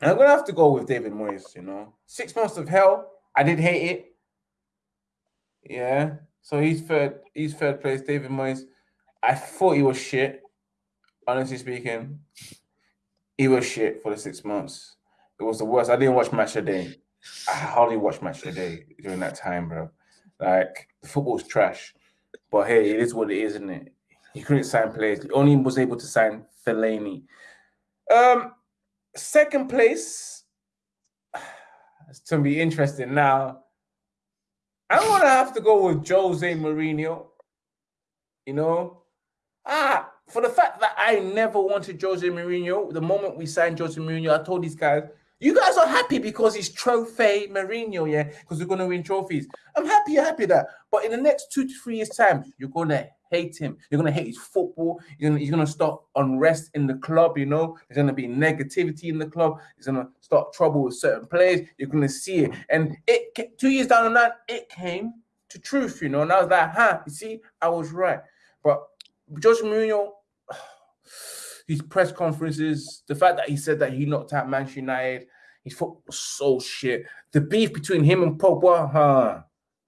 I'm gonna have to go with David Moyes. You know, six months of hell. I did hate it. Yeah, so he's third. He's third place. David Moyes. I thought he was shit. Honestly speaking, he was shit for the six months. It was the worst. I didn't watch match a day. I hardly watched match a day during that time, bro. Like the football's trash. But hey, it is what it is, isn't it? He couldn't sign players. He only was able to sign Fellaini. Um, second place. *sighs* It's gonna be interesting now. I'm gonna have to go with Jose Mourinho. You know, ah, for the fact that I never wanted Jose Mourinho, the moment we signed Jose Mourinho, I told these guys, you guys are happy because he's trophy Mourinho, yeah, because we're gonna win trophies. I'm happy, you're happy that. But in the next two to three years' time, you're gonna hate him. You're gonna hate his football. You're gonna, gonna start unrest in the club. You know, there's gonna be negativity in the club. There's gonna start trouble with certain players. You're gonna see it, and it two years down the line, it came to truth. You know, and I was like, huh, you see, I was right. But Jose Mourinho, *sighs* his press conferences, the fact that he said that he knocked out Manchester United, his football so shit. The beef between him and Pogba, huh?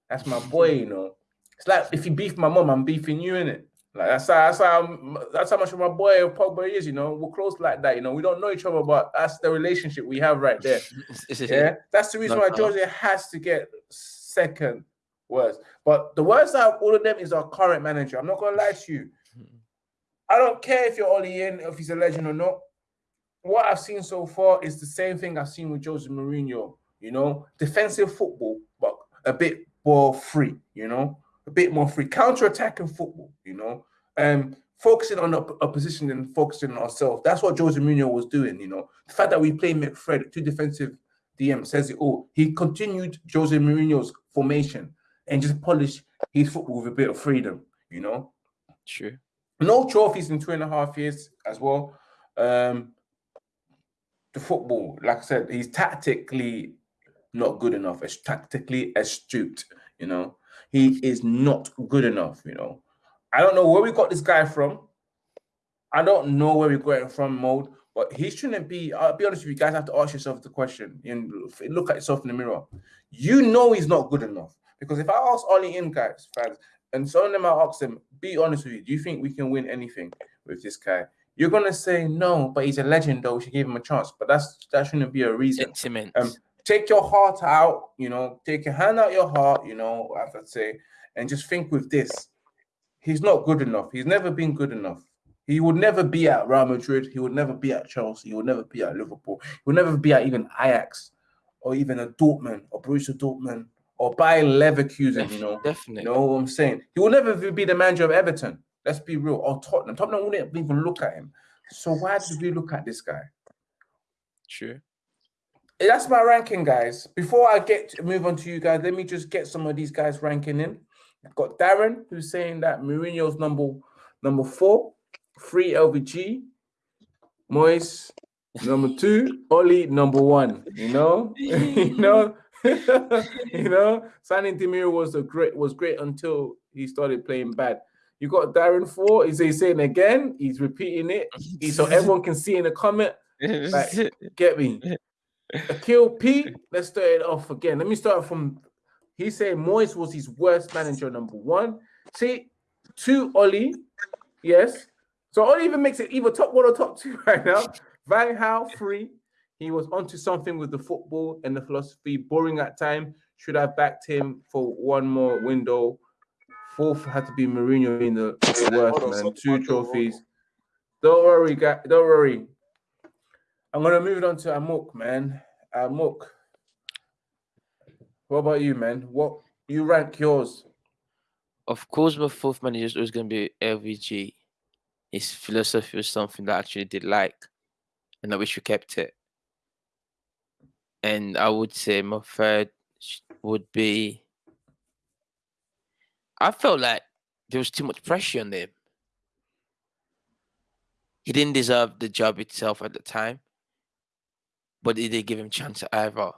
That's my boy, you know. It's like if you beef my mom, I'm beefing you in it. Like that's how that's how that's how much of my boy Pogba is. You know, we're close like that. You know, we don't know each other, but that's the relationship we have right there. *laughs* yeah, that's the reason why Jose has to get second worst. But the worst out of all of them is our current manager. I'm not gonna lie to you. I don't care if you're Ollie in, if he's a legend or not. What I've seen so far is the same thing I've seen with Jose Mourinho. You know, defensive football, but a bit ball free. You know, a bit more free, counter-attacking football. You know, um, focusing on the opposition and focusing on ourselves. That's what Jose Mourinho was doing. You know, the fact that we play McFred, two defensive DM says it all. He continued Jose Mourinho's formation and just polished his football with a bit of freedom. You know, true. No trophies in two and a half years as well. Um, the football, like I said, he's tactically not good enough. As tactically astute, you know, he is not good enough. You know, I don't know where we got this guy from. I don't know where we got it from, mode. But he shouldn't be. I'll be honest with you guys. Have to ask yourself the question and look at yourself in the mirror. You know he's not good enough because if I ask Ollie in guys, fans, and some of them I ask them, be honest with you, do you think we can win anything with this guy? You're gonna say no, but he's a legend though. We should give him a chance. But that's that shouldn't be a reason. Um, take your heart out, you know, take your hand out your heart, you know, I have to say, and just think with this. He's not good enough. He's never been good enough. He would never be at Real Madrid. He would never be at Chelsea. He would never be at Liverpool. He would never be at even Ajax or even a Dortmund or Borussia Dortmund or Bayer Leverkusen. You know, definitely. You know what I'm saying? He will never be the manager of Everton. Let's be real. Or Tottenham. Tottenham wouldn't even look at him. So why did we look at this guy? True. That's my ranking, guys. Before I get to move on to you guys, let me just get some of these guys ranking in. I've got Darren who's saying that Mourinho's number number four free LVG, Moyes number two, Oli number one. You know, *laughs* you know, *laughs* you know. Signing Demir was a great was great until he started playing bad. You got Darren four. Is he saying again? He's repeating it, so everyone can see in the comment. *laughs* Like, get me. Akil P. Let's start it off again. Let me start from. He said Moyes was his worst manager, number one. See, two Oli, yes. So Oli even makes it either top one or top two *laughs* right now. Van Gaal free. He was onto something with the football and the philosophy. Boring at time. Should have backed him for one more window. Fourth had to be Mourinho in the, the worst man. Two trophies. Don't worry, guys. Don't worry. I'm gonna move it on to Amok, man. Amok. What about you, man? What you rank yours? Of course, my fourth manager is always gonna be LVG his philosophy was something that I actually did like, and I wish we kept it. And I would say my third would be. I felt like there was too much pressure on him. He didn't deserve the job itself at the time, but did they give him chance either.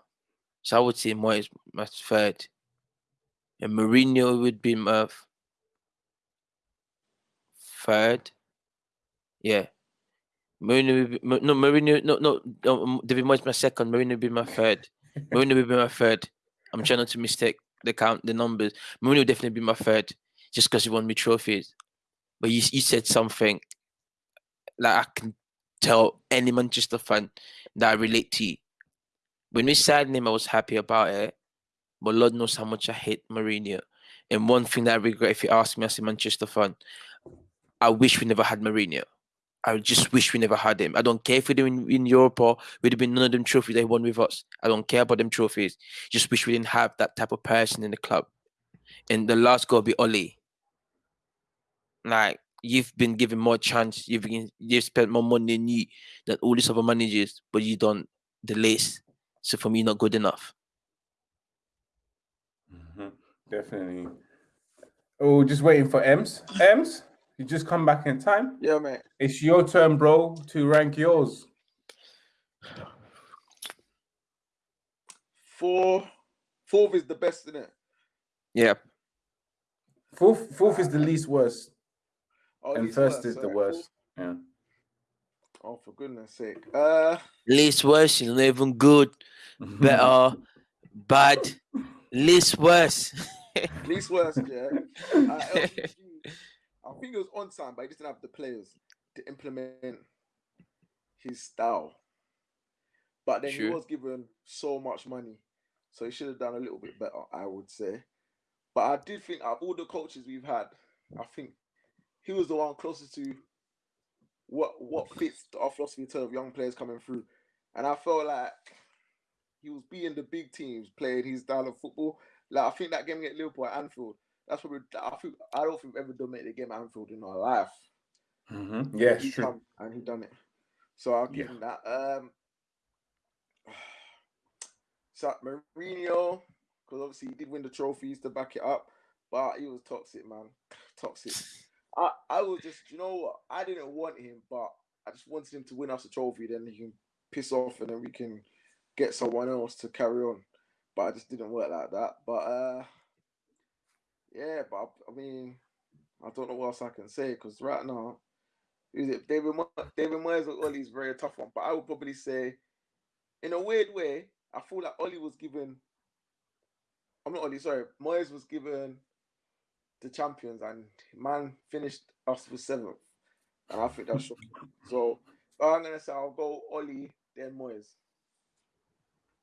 So I would say Moyes my third, and Mourinho would be my third. Yeah. Mourinho, no, Mourinho, no, no, no, um, David Moyes my second. Mourinho will be my third. *laughs* Mourinho will be my third. I'm trying not to mistake the count, the numbers. Mourinho will definitely be my third, just because he won me trophies. But you, you said something like I can tell any Manchester fan that I relate to. When we signed him, I was happy about it. But Lord knows how much I hate Mourinho. And one thing that I regret, if you ask me as a Manchester fan, I wish we never had Mourinho. I just wish we never had him. I don't care if we didn't in Europe or we'd have been none of them trophies they won with us. I don't care about them trophies. Just wish we didn't have that type of person in the club. And the last goal be Oli. Like you've been given more chance. You've been you've spent more money than you than all these other managers, but you don't the least. So for me, not good enough. Mm-hmm. Definitely. Oh, just waiting for Ems. Ems. You just come back in time. Yeah, mate. It's your turn, bro, to rank yours. Four, fourth is the best, isn't it? Yeah. Fourth, fourth is the least worst, oh, and first worst, is the worst. Yeah. Oh, for goodness sake. Uh, least worst is not even good, better, *laughs* bad, least worst. *laughs* least worst, yeah. *laughs* Uh, I think it was on time, but he didn't have the players to implement his style. But then he was given so much money, so he should have done a little bit better, I would say. But I did think of all the coaches we've had, I think he was the one closest to what what fits our philosophy in terms of young players coming through. And I felt like he was beating the big teams, playing his style of football. Like I think that game at Liverpool at Anfield, that's probably I think I don't think we've ever dominated a game at Anfield in our life. Mm-hmm. Yeah, he true. and he done it. So I'll give yeah. him that. Um, *sighs* so Mourinho, because obviously he did win the trophies to back it up, but he was toxic, man. Toxic. I, I was just, you know what? I didn't want him, but I just wanted him to win us a trophy. Then he can piss off, and then we can get someone else to carry on. But I just didn't work like that. But uh, yeah, but I, I mean, I don't know what else I can say because right now, is it David David Moyes or Ollie is very tough one. But I would probably say, in a weird way, I feel like Ollie was given. I'm not Ollie, sorry. Moyes was given the champions, and man finished us with seventh, and I think that's shocking. So I'm gonna say I'll go Ollie then Moyes.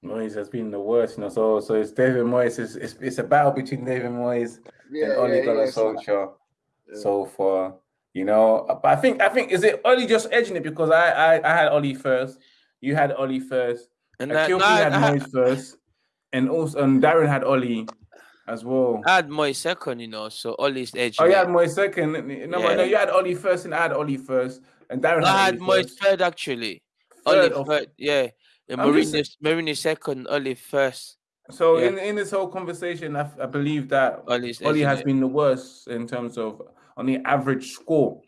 Moyes has been the worst, you know. So, so it's David Moyes. It's, it's, it's a battle between David Moyes yeah, and Ole yeah, Gunnar yeah, Solskjaer yeah. so far, you know. But I think I think is it Ole just edging it because I I, I had Ole first, you had Ole first, and that, Kilby had I, Moyes first, and also and Darren had Ole as well. I had Moyes second, you know. So Ole's edging. Oh, you had Moyes second. No, yeah. no, you had Ollie first, and I had Ollie first, and Darren. I had, had Moyes third actually. Third Ole third, yeah. Mourinho, Mourinho second, Ollie first. So yeah. in, in this whole conversation, I, I believe that ollie has it? been the worst in terms of on the average score.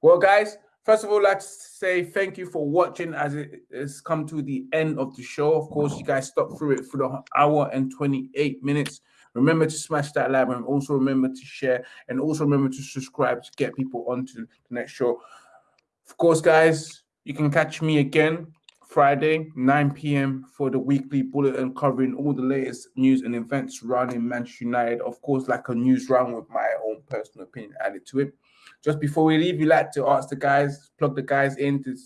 Well, guys, first of all, let's say thank you for watching as it has come to the end of the show. Of course, you guys stuck through it for the hour and 28 minutes. Remember to smash that like and also remember to share and also remember to subscribe to get people onto the next show. Of course, guys, you can catch me again Friday, 9 p.m. for the weekly bulletin covering all the latest news and events surrounding Manchester United. Of course, like a news round with my own personal opinion added to it. Just before we leave, we like to ask the guys, plug the guys in to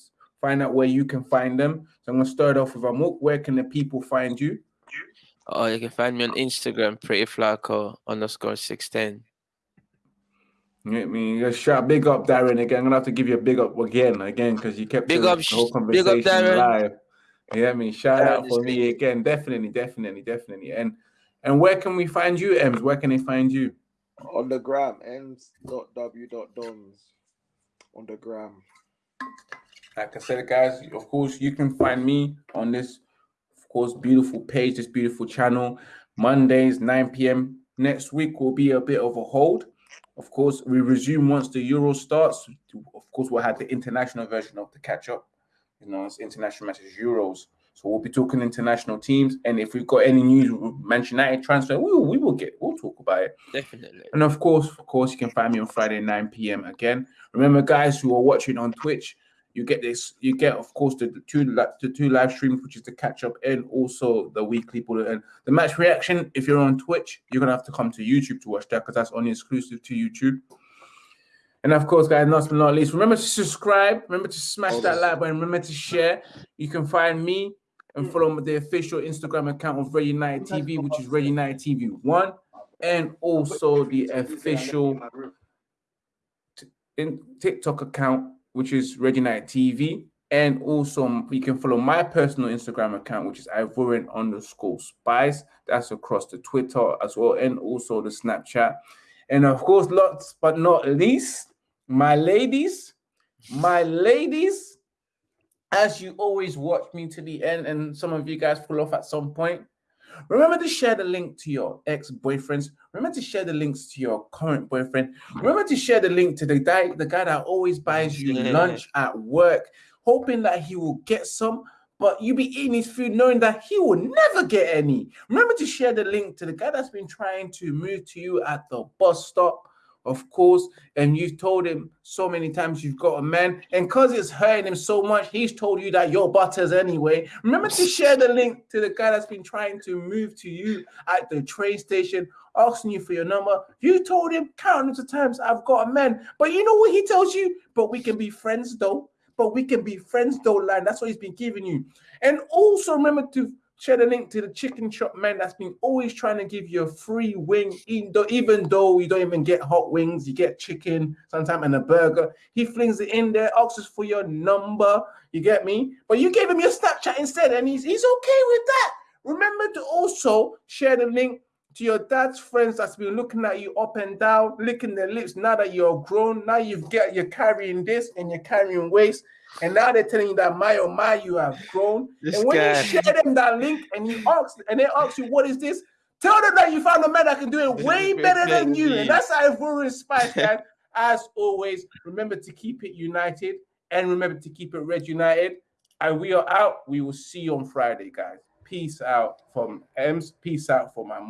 find out where you can find them. So I'm going to start off with Amok. Where can the people find you? Oh, you can find me on Instagram, Pretty Flaco underscore 610. I mean, just shout big up Darren again. I'm gonna have to give you a big up again, again, because you kept big the, up, the whole conversation big up, Darren. live. Yeah, I mean, shout Darren out for me again. Definitely, definitely, definitely. And and where can we find you, Ems? Where can they find you? On the gram, ems.w.dons. On the gram. Like I said, guys, of course, you can find me on this, of course, beautiful page, this beautiful channel. Mondays, 9 p.m. Next week will be a bit of a hold of course, we resume once the Euro starts. Of course, we'll have the international version of the catch up. You know, it's international matches, Euros. So we'll be talking international teams. And if we've got any news, Manchester United transfer, we will, we will get, we'll talk about it. Definitely. And of course, of course, you can find me on Friday, 9 p.m. again. Remember, guys who are watching on Twitch, you get this, you get, of course, the, two the two live streams, which is the catch up and also the weekly bulletin. The match reaction, if you're on Twitch, you're gonna have to come to YouTube to watch that because that's only exclusive to YouTube. And of course, guys, last but not least, remember to subscribe, remember to smash that like button, remember to share. You can find me and follow the official Instagram account of Red United TV, which is Red United TV One, and also the official in TikTok account which is Red United TV. And also, you can follow my personal Instagram account, which is Ivorian underscore Spice. That's across the Twitter as well, and also the Snapchat. And of course, lots but not least, my ladies, my ladies, as you always watch me to the end, and some of you guys pull off at some point, Remember to share the link to your ex boyfriends. Remember to share the links to your current boyfriend. Remember to share the link to the guy, the guy that always buys you yeah. lunch at work, hoping that he will get some, but you be eating his food knowing that he will never get any. Remember to share the link to the guy that's been trying to move to you at the bus stop of course, and you've told him so many times you've got a man, and because it's hurting him so much, he's told you that you're butters anyway. Remember to share the link to the guy that's been trying to move to you at the train station, asking you for your number. You told him countless of times, I've got a man, but you know what he tells you? But we can be friends though. But we can be friends though, line. That's what he's been giving you. And also remember to share the link to the chicken shop man that's been always trying to give you a free wing, even though, you don't even get hot wings, you get chicken sometimes and a burger. He flings it in there, asks for your number. You get me? But you gave him your Snapchat instead, and he's he's okay with that. Remember to also share the link to your dad's friends that's been looking at you up and down, licking their lips. Now that you're grown, now you've got you're carrying this and you're carrying waste. And now they're telling you that my oh my, you have grown. This and when guy. you share them that link and you ask and they ask you what is this, tell them that you found a man that can do it way better than you. And that's how Ivorian Spice, *laughs* man. As always, remember to keep it united and remember to keep it red united. And we are out. We will see you on Friday, guys. Peace out from Ems. Peace out for my